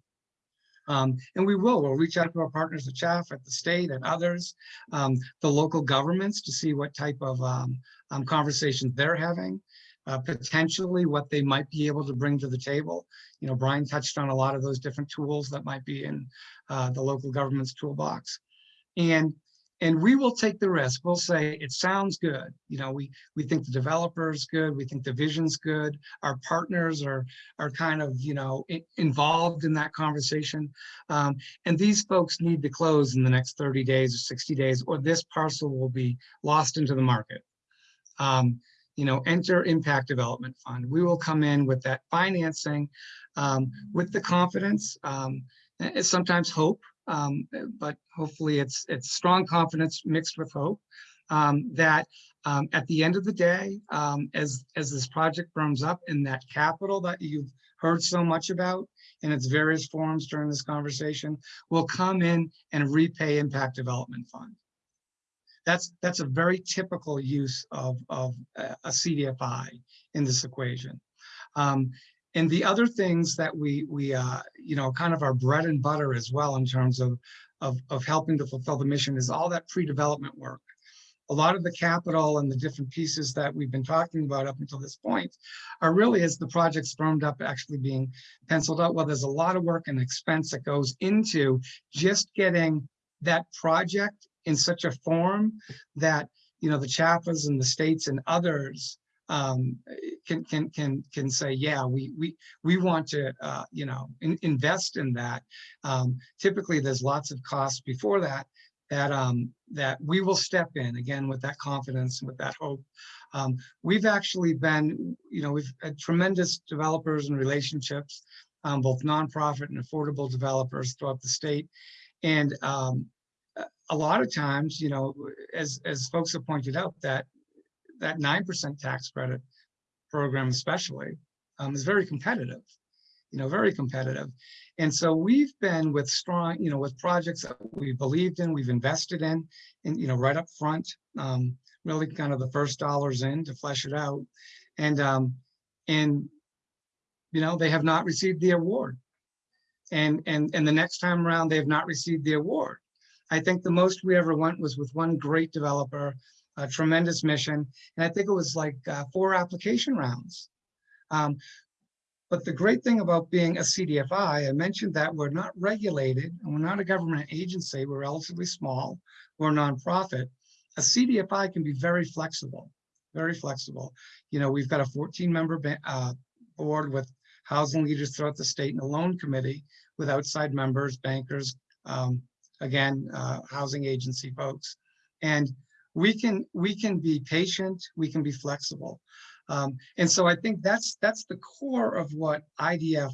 Um, and we will, we'll reach out to our partners at CHFA, at the state and others, um, the local governments to see what type of um, um, conversations they're having. uh, potentially what they might be able to bring to the table. You know, Brian touched on a lot of those different tools that might be in uh, the local government's toolbox. And and we will take the risk. We'll say it sounds good. You know, we we think the developer is good. We think the vision's good. Our partners are are kind of you know involved in that conversation. Um, and these folks need to close in the next 30 days or 60 days, or this parcel will be lost into the market. Um, you know, enter impact development fund. We will come in with that financing um, with the confidence, um, and sometimes hope um, but hopefully it's it's strong confidence mixed with hope um, that um, at the end of the day, um, as as this project firms up and that capital that you've heard so much about in its various forms during this conversation will come in and repay impact development fund. That's that's a very typical use of of a a CDFI in this equation. Um, and the other things that we, we, uh, you know, kind of our bread and butter as well in terms of, of, of helping to fulfill the mission is all that pre-development work. A lot of the capital and the different pieces that we've been talking about up until this point are really as the project's firmed up actually being penciled out. Well, there's a lot of work and expense that goes into just getting that project in such a form that, you know, the CHFAs and the states and others um, can can can can say, yeah, we we we want to uh, you know in, invest in that. Um, typically, there's lots of costs before that that um, that we will step in again with that confidence and with that hope. Um, we've actually been, you know, we've had tremendous developers and relationships, um, both nonprofit and affordable developers throughout the state, and um, a- a lot of times, you know, as as folks have pointed out, that that nine percent tax credit program especially um, is very competitive, you know, very competitive. And so we've been with strong, you know, with projects that we believed in, we've invested in, and, you know, right up front, um, really kind of the first dollars in to flesh it out. And, um, and, you know, they have not received the award. And, and, and the next time around, they have not received the award. I think the most we ever went was with one great developer a tremendous mission. And I think it was like uh, four application rounds. Um, but the great thing about being a CDFI, I mentioned that we're not regulated and we're not a government agency. We're relatively small. We're a nonprofit. A CDFI can be very flexible, very flexible. You know, we've got a 14 member uh, board with housing leaders throughout the state and a loan committee with outside members, bankers, um, again, uh, housing agency folks. And we can we can be patient we can be flexible. Um, and so i think that's that's the core of what idf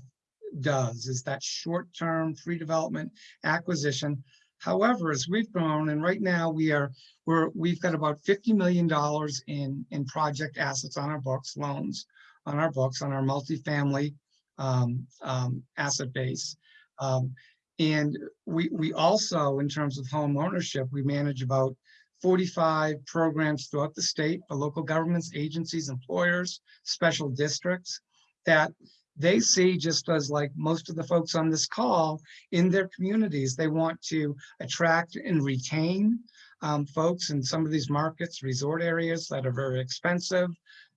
does is that short-term free development acquisition. However as we've grown and right now we are we're we've got about 50 million dollars in in project assets on our books loans on our books on our multifamily um, um, asset base. Um, and we we also in terms of home ownership we manage about 45 programs throughout the state for local governments, agencies, employers, special districts that they see just as like most of the folks on this call in their communities, they want to attract and retain um, folks in some of these markets, resort areas that are very expensive.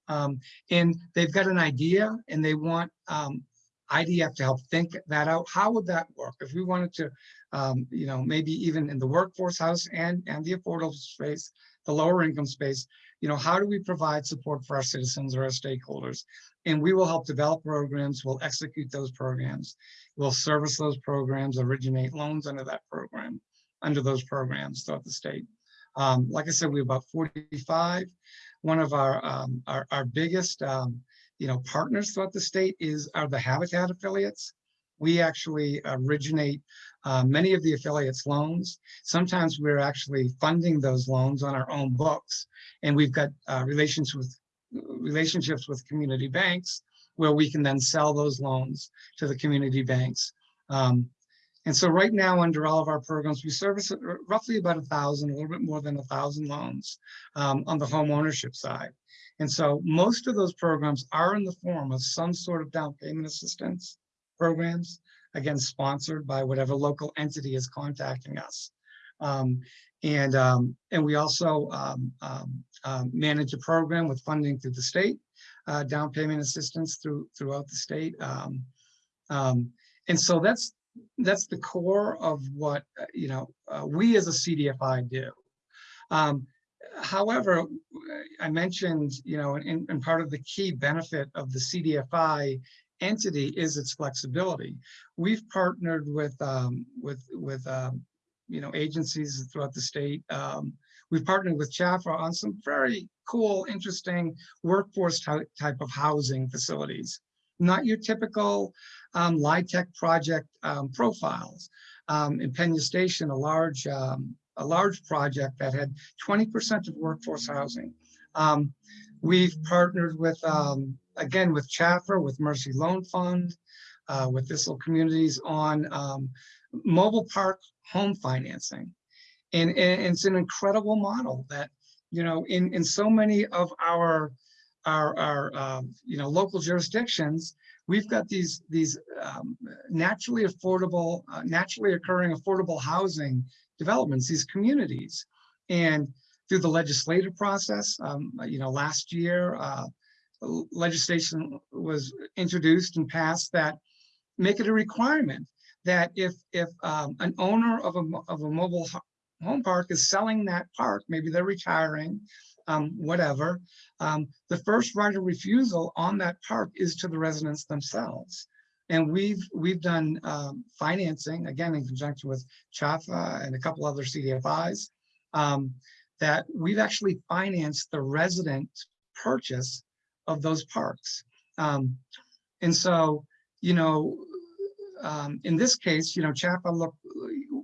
Um, and they've got an idea and they want um, IDF to help think that out. How would that work? If we wanted to, um, you know, maybe even in the workforce house and, and the affordable space, the lower income space, you know, how do we provide support for our citizens or our stakeholders? And we will help develop programs, we'll execute those programs, we'll service those programs, originate loans under that program, under those programs throughout the state. Um, like I said, we have about 45. One of our, um, our, our biggest, um, you know, partners throughout the state is are the Habitat affiliates. We actually originate uh, many of the affiliates loans. Sometimes we're actually funding those loans on our own books. And we've got uh, relations with relationships with community banks where we can then sell those loans to the community banks. Um, and so right now, under all of our programs, we service roughly about a thousand, a little bit more than a thousand loans um, on the home ownership side. And so most of those programs are in the form of some sort of down payment assistance programs, again, sponsored by whatever local entity is contacting us. Um, and, um, and we also um, um, um, manage a program with funding through the state, uh, down payment assistance through throughout the state. Um, and so that's that's the core of what uh, you know uh, we as a CDFI do. Um, however, I mentioned you know, and, and part of the key benefit of the CDFI entity is its flexibility. We've partnered with um, with with um, you know agencies throughout the state. Um, we've partnered with CHFA on some very cool, interesting workforce type type of housing facilities. Not your typical um, LIHTC project um, profiles. Um, in Pena Station, a large a large project that had 20% of workforce housing. Um, we've partnered with um, again with CHFA, with Mercy Loan Fund, uh, with Thistle Communities on um, mobile park home financing. And, and it's an incredible model that, you know, in, in so many of our, our, our um, you know, local jurisdictions, we've got these, these um, naturally affordable, uh, naturally occurring affordable housing developments, these communities. And through the legislative process, um, you know, last year, uh, legislation was introduced and passed that make it a requirement that if if um, an owner of a of a mobile home park is selling that park, maybe they're retiring, um, whatever, um, the first right of refusal on that park is to the residents themselves. And we've we've done um, financing again in conjunction with CHFA and a couple other CDFIs um, that we've actually financed the resident purchase of those parks. Um, and so, you know, um, in this case, you know, CHFA look,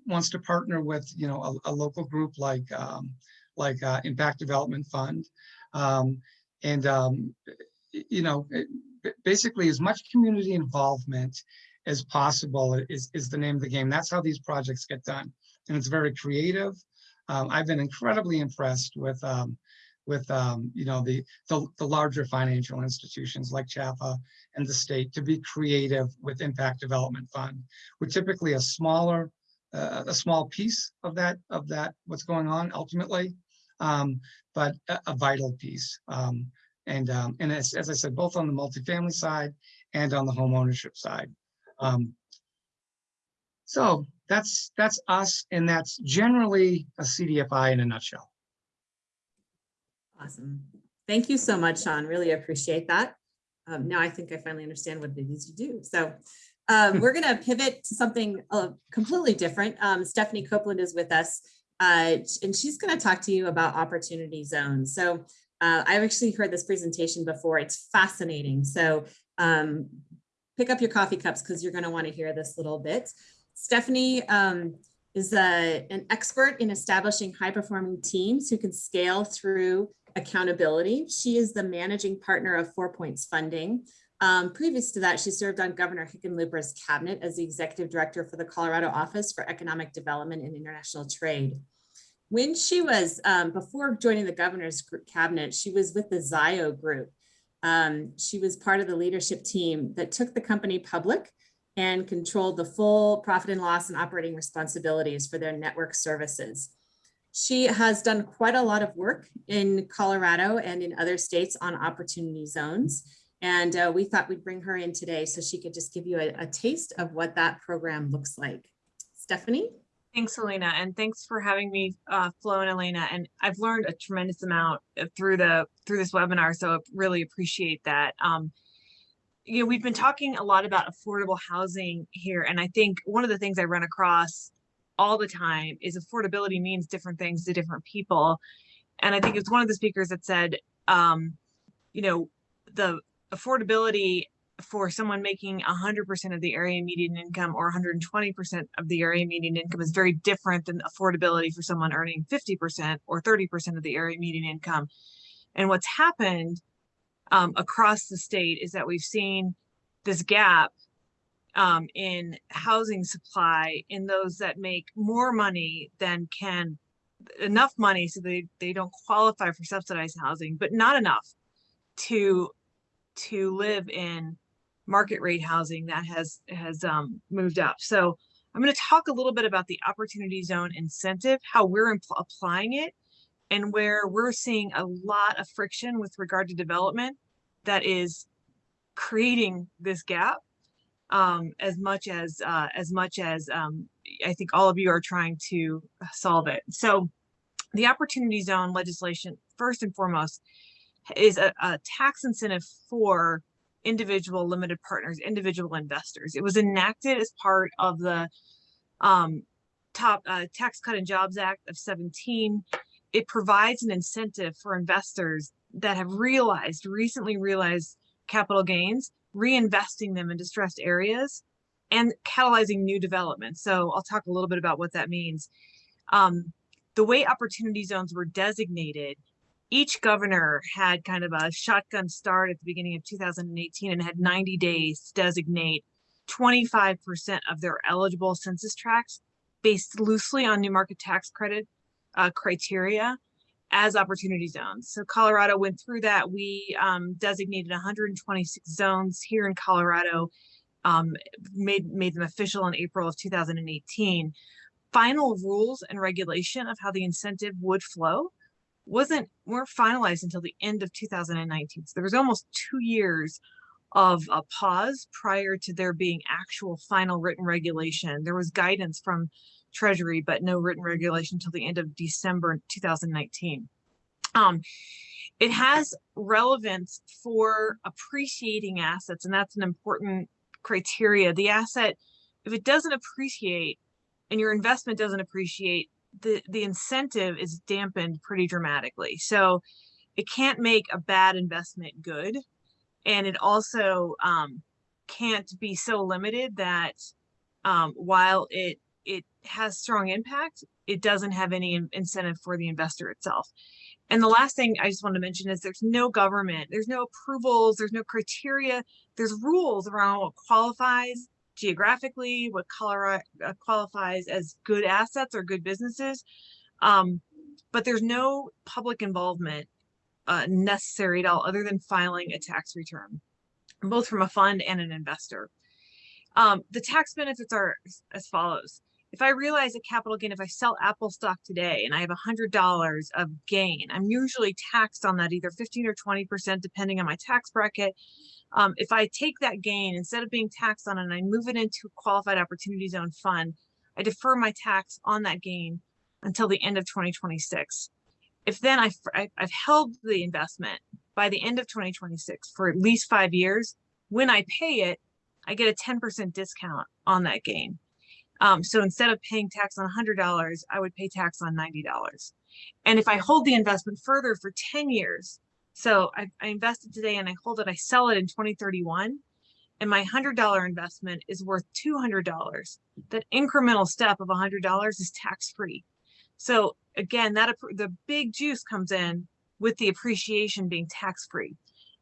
wants to partner with, you know, a, a local group like um, like uh, Impact Development Fund. Um, and, um, you know, it, basically as much community involvement as possible is, is the name of the game. That's how these projects get done. And it's very creative. Um, I've been incredibly impressed with um, with um, you know the, the, the larger financial institutions like CHFA and the state to be creative with Impact Development Fund. We're typically a smaller uh, a small piece of that of that what's going on ultimately, um, but a, a, vital piece. Um, and um, and as, as I said, both on the multifamily side and on the home ownership side. Um, so that's that's us, and that's generally a CDFI in a nutshell. Awesome. Thank you so much, Sean. Really appreciate that. Um, now I think I finally understand what it is you do. So um, we're going to pivot to something uh, completely different. Um, Stephanie Copeland is with us, uh, and she's going to talk to you about opportunity zones. So uh, I've actually heard this presentation before. It's fascinating. So um, pick up your coffee cups because you're going to want to hear this little bit. Stephanie um, is a, an expert in establishing high performing teams who can scale through accountability. She is the managing partner of Four Points Funding. Um, previous to that, she served on Governor Hickenlooper's cabinet as the executive director for the Colorado Office for Economic Development and International Trade. When she was, um, before joining the governor's cabinet, she was with the Zayo group. Um, she was part of the leadership team that took the company public and controlled the full profit and loss and operating responsibilities for their network services. She has done quite a lot of work in Colorado and in other states on opportunity zones. And uh, we thought we'd bring her in today so she could just give you a, a taste of what that program looks like. Stephanie? Thanks, Elena, and thanks for having me, uh, Flo and Elena. And I've learned a tremendous amount uh, through the through this webinar, so I really appreciate that. Um, you know, we've been talking a lot about affordable housing here, and I think one of the things I run across all the time is affordability means different things to different people. And I think it's one of the speakers that said, um, you know, the affordability for someone making 100% of the area median income or 120% of the area median income is very different than affordability for someone earning 50% or 30% of the area median income. And what's happened um, across the state is that we've seen this gap um, in housing supply in those that make more money than can enough money so they, they don't qualify for subsidized housing, but not enough to to live in market rate housing that has has um, moved up. So I'm going to talk a little bit about the opportunity zone incentive, how we're applying it and where we're seeing a lot of friction with regard to development that is creating this gap um, as much as uh, as much as um, I think all of you are trying to solve it. So the opportunity zone legislation, first and foremost, is a, a tax incentive for individual limited partners, individual investors. It was enacted as part of the um, top uh, Tax Cut and Jobs Act of 17. It provides an incentive for investors that have realized, recently realized capital gains, reinvesting them in distressed areas and catalyzing new development. So I'll talk a little bit about what that means. Um, the way opportunity zones were designated, each governor had kind of a shotgun start at the beginning of 2018 and had 90 days to designate 25% of their eligible census tracts based loosely on new market tax credit uh, criteria as opportunity zones. So Colorado went through that. We um, designated 126 zones here in Colorado, um, made, made them official in April of 2018. Final rules and regulation of how the incentive would flow wasn't weren't finalized until the end of 2019. So there was almost two years of a pause prior to there being actual final written regulation. There was guidance from Treasury, but no written regulation until the end of December 2019. Um, it has relevance for appreciating assets, and that's an important criteria. The asset, if it doesn't appreciate and your investment doesn't appreciate, the, the incentive is dampened pretty dramatically. So it can't make a bad investment good. And it also um, can't be so limited that um, while it it has strong impact, it doesn't have any incentive for the investor itself. And the last thing I just want to mention is there's no government, there's no approvals, there's no criteria, there's rules around what qualifies geographically, what Colorado uh, qualifies as good assets or good businesses. Um, but there's no public involvement uh, necessary at all other than filing a tax return, both from a fund and an investor. Um, the tax benefits are as follows if I realize a capital gain, if I sell Apple stock today and I have $100 of gain, I'm usually taxed on that either 15 or 20%, depending on my tax bracket. Um, if I take that gain, instead of being taxed on it, and I move it into a qualified opportunity zone fund, I defer my tax on that gain until the end of 2026. If then I've, I've held the investment by the end of 2026 for at least five years, when I pay it, I get a 10% discount on that gain. Um, so instead of paying tax on $100, I would pay tax on $90. And if I hold the investment further for 10 years, so I, I invested today and I hold it, I sell it in 2031, and my $100 investment is worth $200. That incremental step of $100 is tax free. So again, that the big juice comes in with the appreciation being tax free.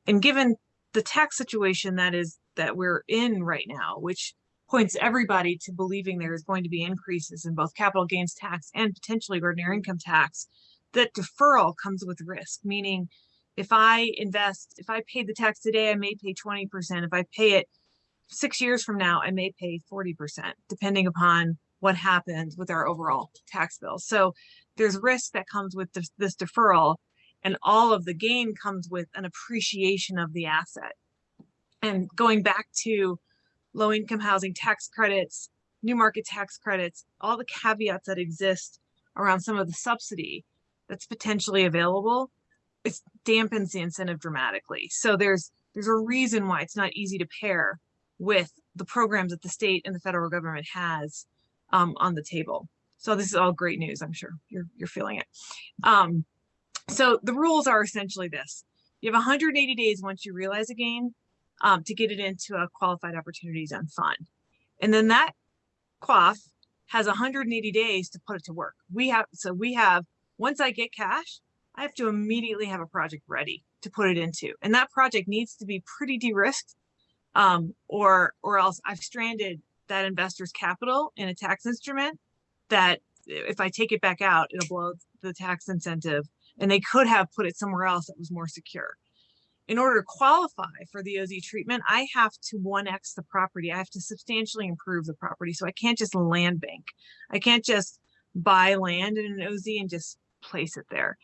And given the tax situation that is that we're in right now, which points everybody to believing there is going to be increases in both capital gains tax and potentially ordinary income tax, that deferral comes with risk, meaning if I invest, if I pay the tax today, I may pay 20%. If I pay it six years from now, I may pay 40%, depending upon what happens with our overall tax bill. So there's risk that comes with this, this deferral and all of the gain comes with an appreciation of the asset. And going back to low income housing tax credits, new market tax credits, all the caveats that exist around some of the subsidy that's potentially available, it dampens the incentive dramatically. So there's there's a reason why it's not easy to pair with the programs that the state and the federal government has um, on the table. So this is all great news. I'm sure you're you're feeling it. Um, so the rules are essentially this: you have 180 days once you realize a gain um, to get it into a qualified opportunity zone fund. And then that QOF has 180 days to put it to work. We have, so we have, once I get cash, I have to immediately have a project ready to put it into. And that project needs to be pretty de-risked um, or, or else I've stranded that investor's capital in a tax instrument that if I take it back out, it'll blow the tax incentive and they could have put it somewhere else that was more secure in order to qualify for the OZ treatment, I have to 1x the property. I have to substantially improve the property. So I can't just land bank. I can't just buy land in an OZ and just place it there.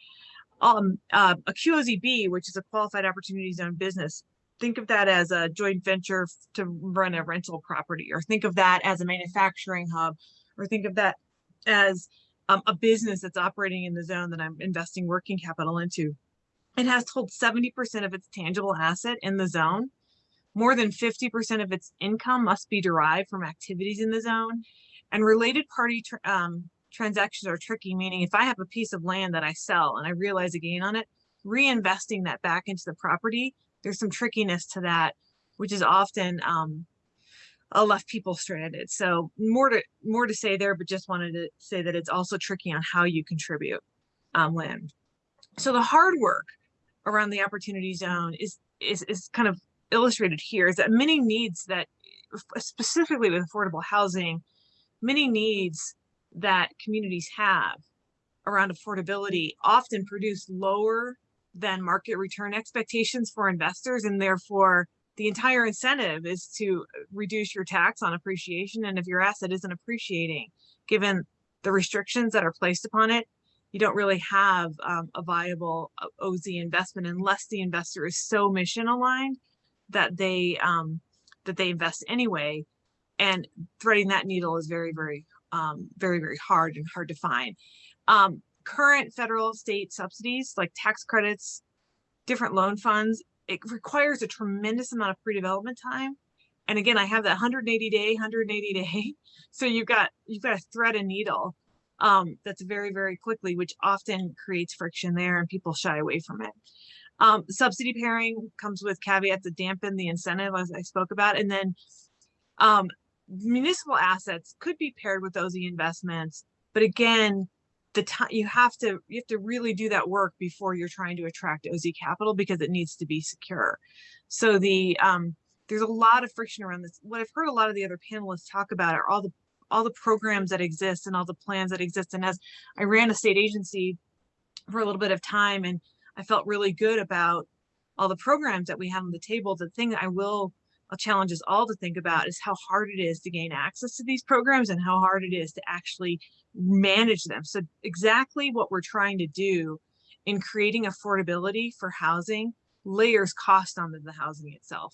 Um, uh, a QOZB, which is a qualified opportunity zone business, think of that as a joint venture to run a rental property, or think of that as a manufacturing hub, or think of that as um, a business that's operating in the zone that I'm investing working capital into. It has to hold 70% of its tangible asset in the zone. More than 50% of its income must be derived from activities in the zone. And related party um, transactions are tricky, meaning if I have a piece of land that I sell and I realize a gain on it, reinvesting that back into the property, there's some trickiness to that, which is often um, uh, left people stranded. So more to more to say there, but just wanted to say that it's also tricky on how you contribute um, land. So the hard work around the opportunity zone is is is kind of illustrated here. Is that many needs that specifically with affordable housing, many needs that communities have around affordability often produce lower than market return expectations for investors and therefore the entire incentive is to reduce your tax on appreciation and if your asset isn't appreciating given the restrictions that are placed upon it you don't really have um, a viable uh, oz investment unless the investor is so mission aligned that they um, that they invest anyway. And threading that needle is very very um, very very hard and hard to find. Um, current federal state subsidies like tax credits different loan funds it requires a tremendous amount of pre-development time. And again i have that 180 day 180 day. So you've got you've got to thread a needle um, that's very very quickly which often creates friction there and people shy away from it um, subsidy pairing comes with caveats to dampen the incentive as i spoke about and then um, municipal assets could be paired with those investments but again the time you have to you have to really do that work before you're trying to attract OZ capital because it needs to be secure. So the um, there's a lot of friction around this. What I've heard a lot of the other panelists talk about are all the all the programs that exist and all the plans that exist. And as I ran a state agency for a little bit of time, and I felt really good about all the programs that we have on the table. The thing I will I'll challenge us all to think about is how hard it is to gain access to these programs and how hard it is to actually manage them. So exactly what we're trying to do in creating affordability for housing layers cost onto the housing itself.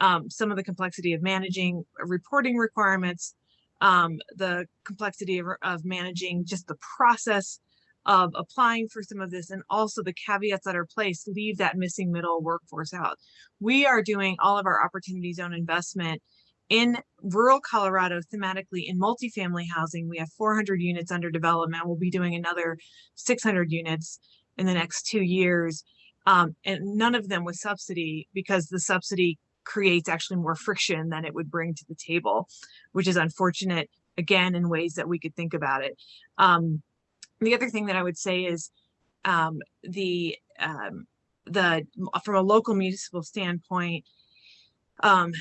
Um, some of the complexity of managing reporting requirements, um, the complexity of, of managing just the process of applying for some of this and also the caveats that are placed leave that missing middle workforce out. We are doing all of our opportunity zone investment in rural Colorado thematically in multifamily housing. We have 400 units under development. We'll be doing another 600 units in the next two years. Um, and none of them with subsidy because the subsidy creates actually more friction than it would bring to the table, which is unfortunate again in ways that we could think about it. Um, the other thing that I would say is um, the um, the from a local municipal standpoint, um,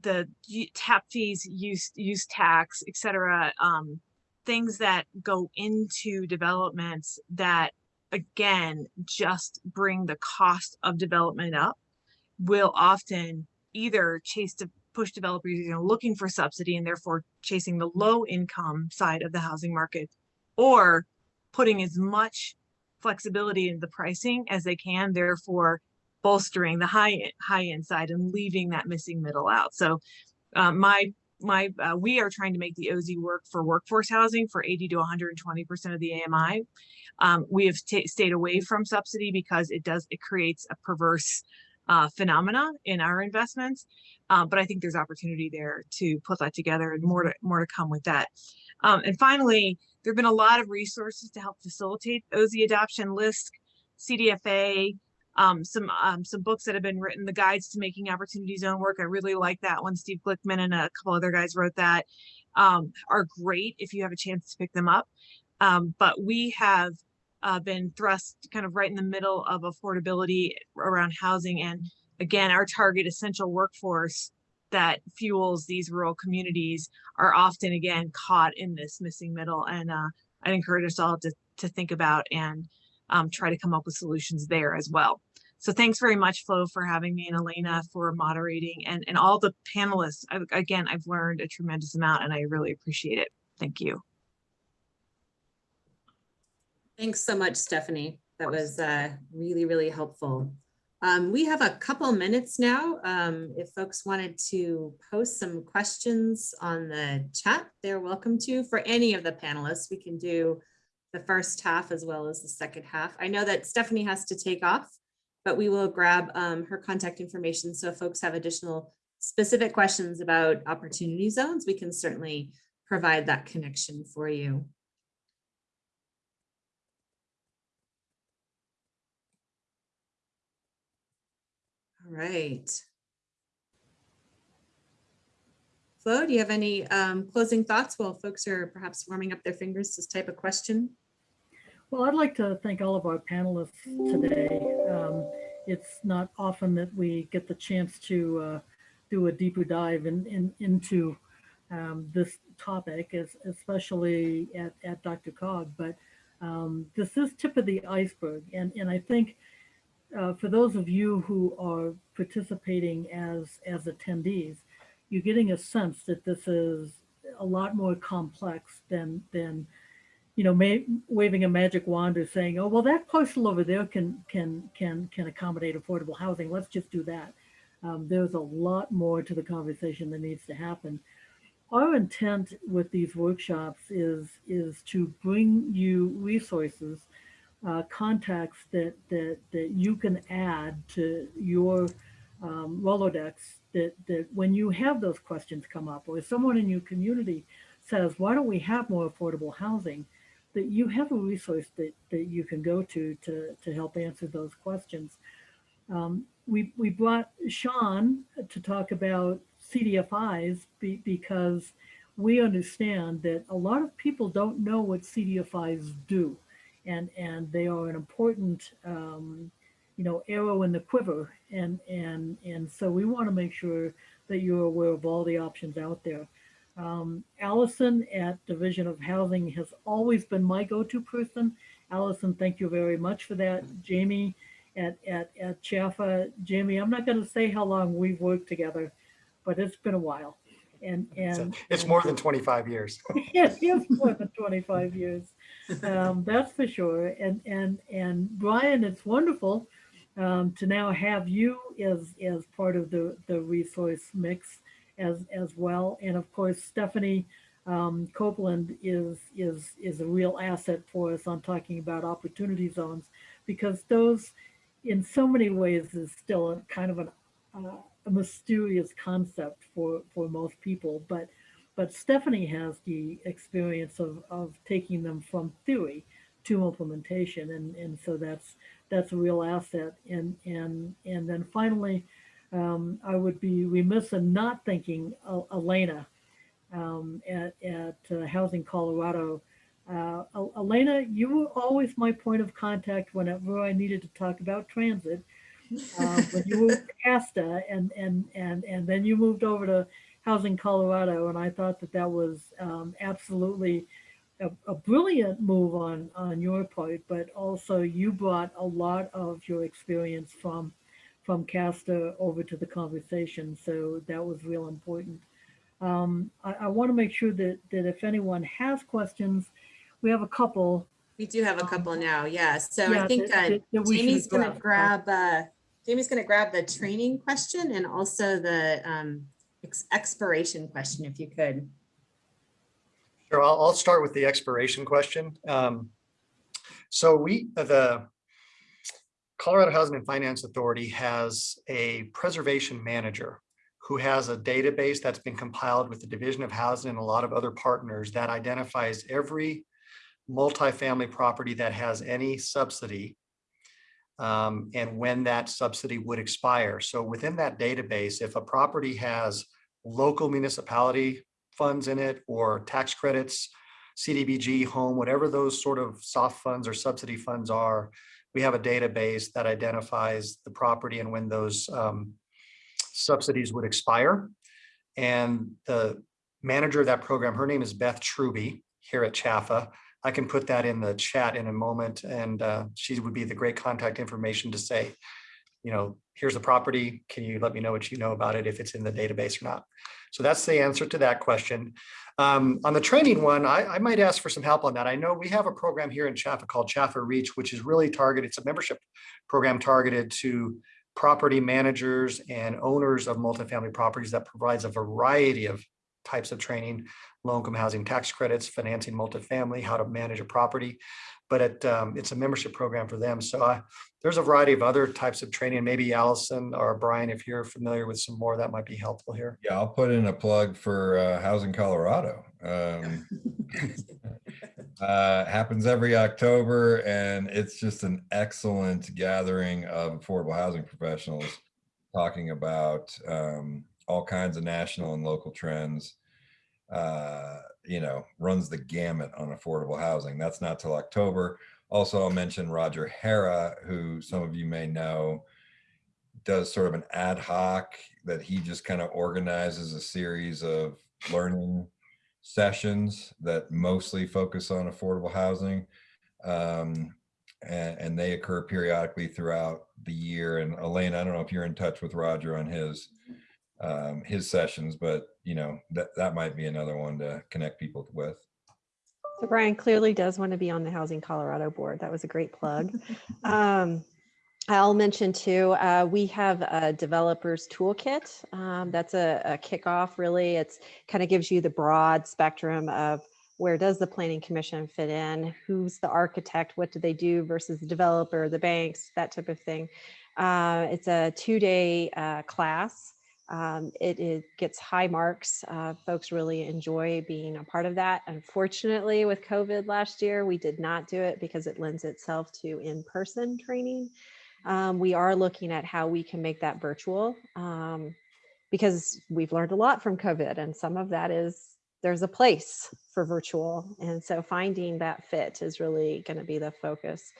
the tap fees, use use tax, et cetera, um, things that go into developments that again just bring the cost of development up will often either chase to push developers you know looking for subsidy and therefore chasing the low income side of the housing market or putting as much flexibility in the pricing as they can, therefore bolstering the high high end side and leaving that missing middle out. So uh, my my uh, we are trying to make the OZ work for workforce housing for 80 to 120 percent of the AMI. Um, we have stayed away from subsidy because it does it creates a perverse uh, phenomena in our investments. Uh, but I think there's opportunity there to put that together and more to more to come with that. Um, and finally, there have been a lot of resources to help facilitate OZ adoption, LISC, CDFA, um, some um, some books that have been written, the guides to making opportunity zone work. I really like that one. Steve Glickman and a couple other guys wrote that. Um, are great if you have a chance to pick them up. Um, but we have uh, been thrust kind of right in the middle of affordability around housing. And again, our target essential workforce that fuels these rural communities are often again caught in this missing middle. And uh, I'd encourage us all to, to think about and um, try to come up with solutions there as well. So thanks very much, Flo, for having me and Elena for moderating and, and all the panelists. I, again, I've learned a tremendous amount and I really appreciate it. Thank you. Thanks so much, Stephanie. That was uh, really, really helpful. Um, We have a couple minutes now. Um, If folks wanted to post some questions on the chat, they're welcome to. For any of the panelists, we can do the first half as well as the second half. I know that Stephanie has to take off, but we will grab um, her contact information. So if folks have additional specific questions about opportunity zones, we can certainly provide that connection for you. Right. Flo, do you have any um, closing thoughts while folks are perhaps warming up their fingers to type a question? Well, I'd like to thank all of our panelists today. Um, It's not often that we get the chance to uh, do a deeper dive in, in, into um, this topic, es- especially at, at DRCOG, but um, this is tip of the iceberg. And, and I think uh, for those of you who are participating as, as attendees, you're getting a sense that this is a lot more complex than, than you know, may, waving a magic wand or saying, "Oh, well, that parcel over there can can can can accommodate affordable housing. Let's just do that." Um, there's a lot more to the conversation that needs to happen. Our intent with these workshops is is to bring you resources, uh, contacts that that that you can add to your um, Rolodex. That that when you have those questions come up, or if someone in your community says, "Why don't we have more affordable housing?" that you have a resource that, that you can go to to, to help answer those questions. Um, we, we brought Sean to talk about CDFIs be, because we understand that a lot of people don't know what CDFIs do. And, and they are an important, um, you know, arrow in the quiver. And, and, and so we want to make sure that you're aware of all the options out there. Um, Alison at Division of Housing has always been my go-to person. Alison, thank you very much for that. Jamie at, at, at CHFA, Jamie, I'm not going to say how long we've worked together, but it's been a while. And, and. It's more than 25 years. Yes, yes, more than 25 years. Um, that's for sure. And, and, and Brian, it's wonderful um, to now have you as, as part of the, the resource mix as, as well. And of course, Stephanie um, Copeland is, is, is a real asset for us on talking about opportunity zones because those in so many ways is still a kind of an, uh, a mysterious concept for, for most people, but but Stephanie has the experience of, of taking them from theory to implementation. And, and so that's, that's a real asset. And, and, and then finally, um, I would be remiss in not thanking El- Elena um, at, at uh, Housing Colorado. Uh, Elena, you were always my point of contact whenever I needed to talk about transit. Uh, when you were CASTA and, and, and, and then you moved over to Housing Colorado, and I thought that that was um, absolutely a, a brilliant move on on your part. But also, you brought a lot of your experience from from CASTA over to the conversation, so that was real important. Um, I, I want to make sure that that if anyone has questions, we have a couple. We do have a couple now, yeah. So Yeah, I think that- uh, that- that Jamie's gonna address. grab, uh, Jamie's gonna grab the training question and also the um, ex- expiration question, if you could. Sure, I'll, I'll start with the expiration question. Um, So we, uh, the Colorado Housing and Finance Authority has a preservation manager who has a database that's been compiled with the Division of Housing and a lot of other partners that identifies every multifamily property that has any subsidy um, and when that subsidy would expire. So within that database, if a property has local municipality funds in it or tax credits, CDBG, home, whatever those sort of soft funds or subsidy funds are, we have a database that identifies the property and when those um, subsidies would expire. And the manager of that program, her name is Beth Truby here at CHFA. I can put that in the chat in a moment and uh, she would be the great contact information to say, you know, here's the property. Can you let me know what you know about it, if it's in the database or not? So that's the answer to that question. Um, on the training one, I, I might ask for some help on that. I know we have a program here in CHFA called CHFA Reach, which is really targeted, it's a membership program targeted to property managers and owners of multifamily properties that provides a variety of types of training, low-income housing tax credits, financing multifamily, how to manage a property. But it, um, it's a membership program for them. So I, there's a variety of other types of training. Maybe Alison or Brian, if you're familiar with some more, that might be helpful here. Yeah, I'll put in a plug for uh, Housing Colorado. Um, uh, happens every October and it's just an excellent gathering of affordable housing professionals talking about um, all kinds of national and local trends. Uh, you know, runs the gamut on affordable housing. That's not till October. Also, I'll mention Roger Hera, who some of you may know, does sort of an ad hoc that he just kind of organizes a series of learning sessions that mostly focus on affordable housing. Um, and, and they occur periodically throughout the year. And Elaine, I don't know if you're in touch with Roger on his um, his sessions, but you know that that might be another one to connect people with. So Brian clearly does want to be on the Housing Colorado board. That was a great plug. Um, I'll mention too, uh, we have a developers toolkit. Um, that's a, a kickoff really. It's kind of gives you the broad spectrum of where does the planning commission fit in? Who's the architect? What do they do versus the developer, the banks, that type of thing. Uh, it's a two-day uh, class. Um, it, it gets high marks. Uh, folks really enjoy being a part of that. Unfortunately, with COVID last year, we did not do it because it lends itself to in-person training. Um, we are looking at how we can make that virtual um, because we've learned a lot from COVID and some of that is there's a place for virtual. And so finding that fit is really going to be the focus.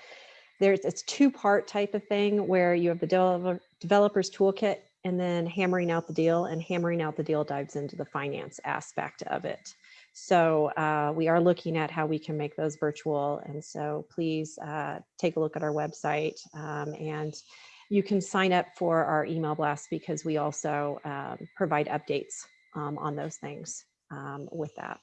There's it's two part type of thing where you have the developer, developers toolkit and then hammering out the deal and hammering out the deal dives into the finance aspect of it. So uh, we are looking at how we can make those virtual. And so please uh, take a look at our website um, and you can sign up for our email blast because we also um, provide updates um, on those things um, with that.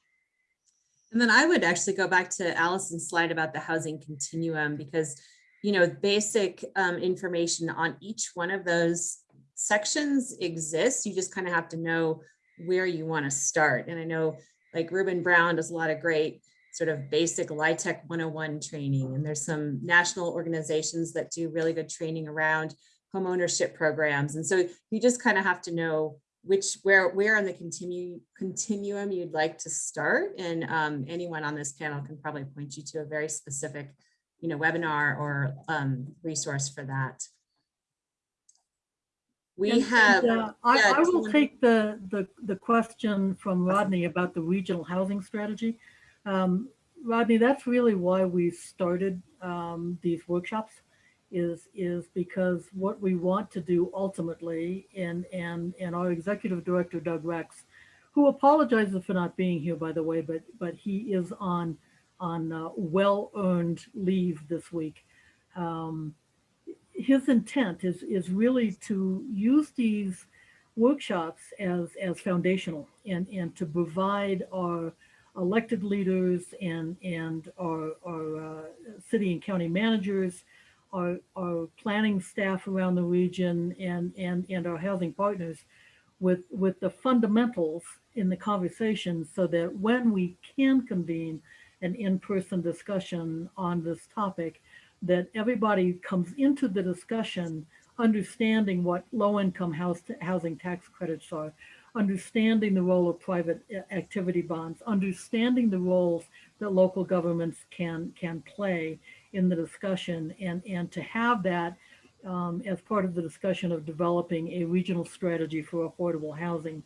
And then I would actually go back to Alison's slide about the housing continuum because, you know, basic um, information on each one of those sections exist. You just kind of have to know where you want to start. And I know like Ruben Brown does a lot of great sort of basic LIHTC 101 training. And there's some national organizations that do really good training around home ownership programs. And so you just kind of have to know which where where on the continue continuum you'd like to start. And um, anyone on this panel can probably point you to a very specific, you know, webinar or um, resource for that. We And- have, and, uh, I, I will take the, the, the question from Rodney about the regional housing strategy. Um, Rodney, that's really why we started um, these workshops is, is because what we want to do ultimately, and, and, and our executive director, Doug Rex, who apologizes for not being here, by the way, but, but he is on, on uh, well-earned leave this week. Um, his intent is is really to use these workshops as as foundational and and to provide our elected leaders and and our our uh, city and county managers our our planning staff around the region and and and our housing partners with with the fundamentals in the conversation so that when we can convene an in-person discussion on this topic that everybody comes into the discussion understanding what low-income housing tax credits are, understanding the role of private activity bonds, understanding the roles that local governments can can play in the discussion, and and to have that um, as part of the discussion of developing a regional strategy for affordable housing.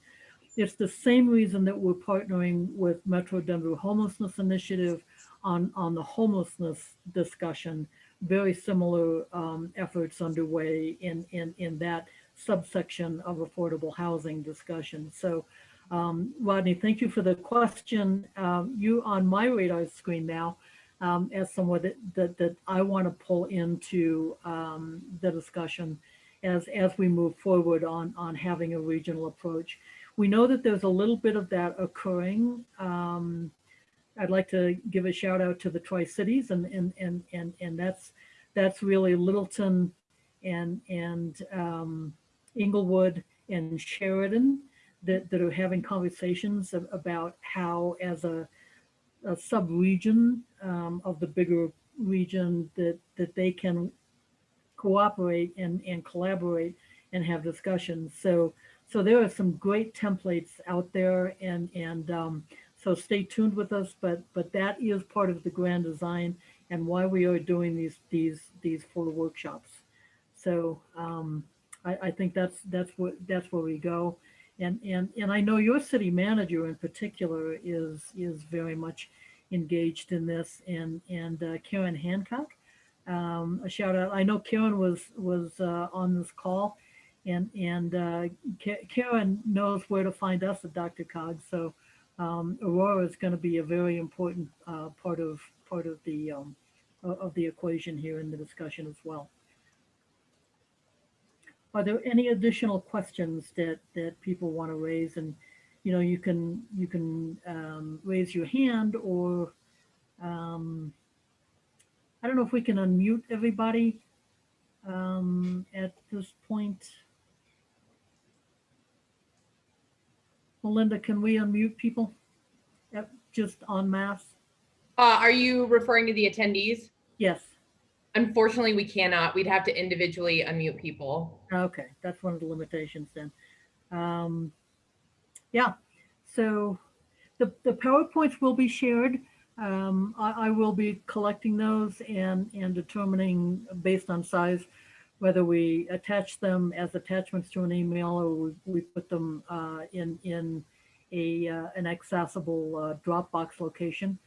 It's the same reason that we're partnering with Metro Denver Homelessness Initiative on on the homelessness discussion very similar um, efforts underway in, in, in that subsection of affordable housing discussion. So um, Rodney, thank you for the question. Um, you on my radar screen now um, as someone that, that, that I want to pull into um, the discussion as, as we move forward on, on having a regional approach. We know that there's a little bit of that occurring. I'd like to give a shout out to the Tri-Cities and, and, and, and, and that's, that's really Littleton and, and um, Englewood and Sheridan that, that are having conversations ab- about how as a, a sub-region um, of the bigger region that, that they can cooperate and, and collaborate and have discussions. So, so there are some great templates out there and, and um, so stay tuned with us, but, but that is part of the grand design and why we are doing these, these, these four workshops. So um, I, I think that's, that's what, that's where we go. And, and, and I know your city manager in particular is, is very much engaged in this and, and uh, Karen Hancock. Um, a shout out. I know Karen was, was uh, on this call and, and uh, Karen knows where to find us at DRCOG. So um, Aurora is going to be a very important uh, part of, part of the, um, of the equation here in the discussion as well. Are there any additional questions that, that people want to raise? And, you know, you can, you can um, raise your hand or, um, I don't know if we can unmute everybody um, at this point. Melinda, can we unmute people? Yep, just en masse? Uh, are you referring to the attendees? Yes. Unfortunately, we cannot. We'd have to individually unmute people. Okay, that's one of the limitations then. Um, yeah, so the, the PowerPoints will be shared. Um, I, I will be collecting those and, and determining based on size, whether we attach them as attachments to an email or we, we put them uh, in, in a, uh, an accessible uh, Dropbox location.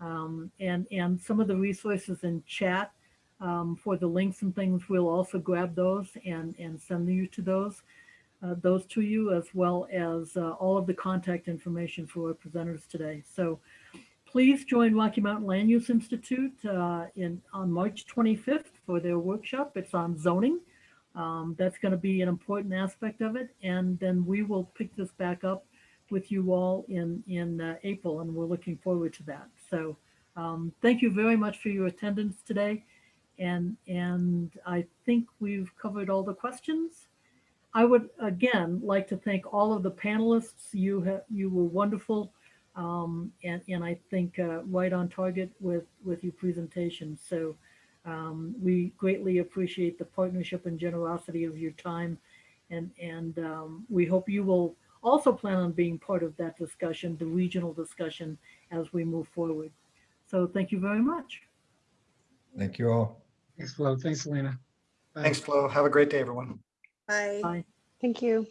Um, and, and some of the resources in chat um, for the links and things, we'll also grab those and, and send you to those, uh, those to you, as well as uh, all of the contact information for our presenters today. So please join Rocky Mountain Land Use Institute uh, in, on March 25th for their workshop. It's on zoning. Um, that's going to be an important aspect of it. And then we will pick this back up with you all in, in uh, April, and we're looking forward to that. So um, thank you very much for your attendance today. And, and I think we've covered all the questions. I would again like to thank all of the panelists. You have, you were wonderful. Um, and, and I think uh, right on target with, with your presentation. So um, we greatly appreciate the partnership and generosity of your time. And, and um, we hope you will also plan on being part of that discussion, the regional discussion as we move forward. So thank you very much. Thank you all. Thanks, Flo. Thanks, Elena. Bye. Thanks, Flo. Have a great day, everyone. Bye. Bye. Thank you.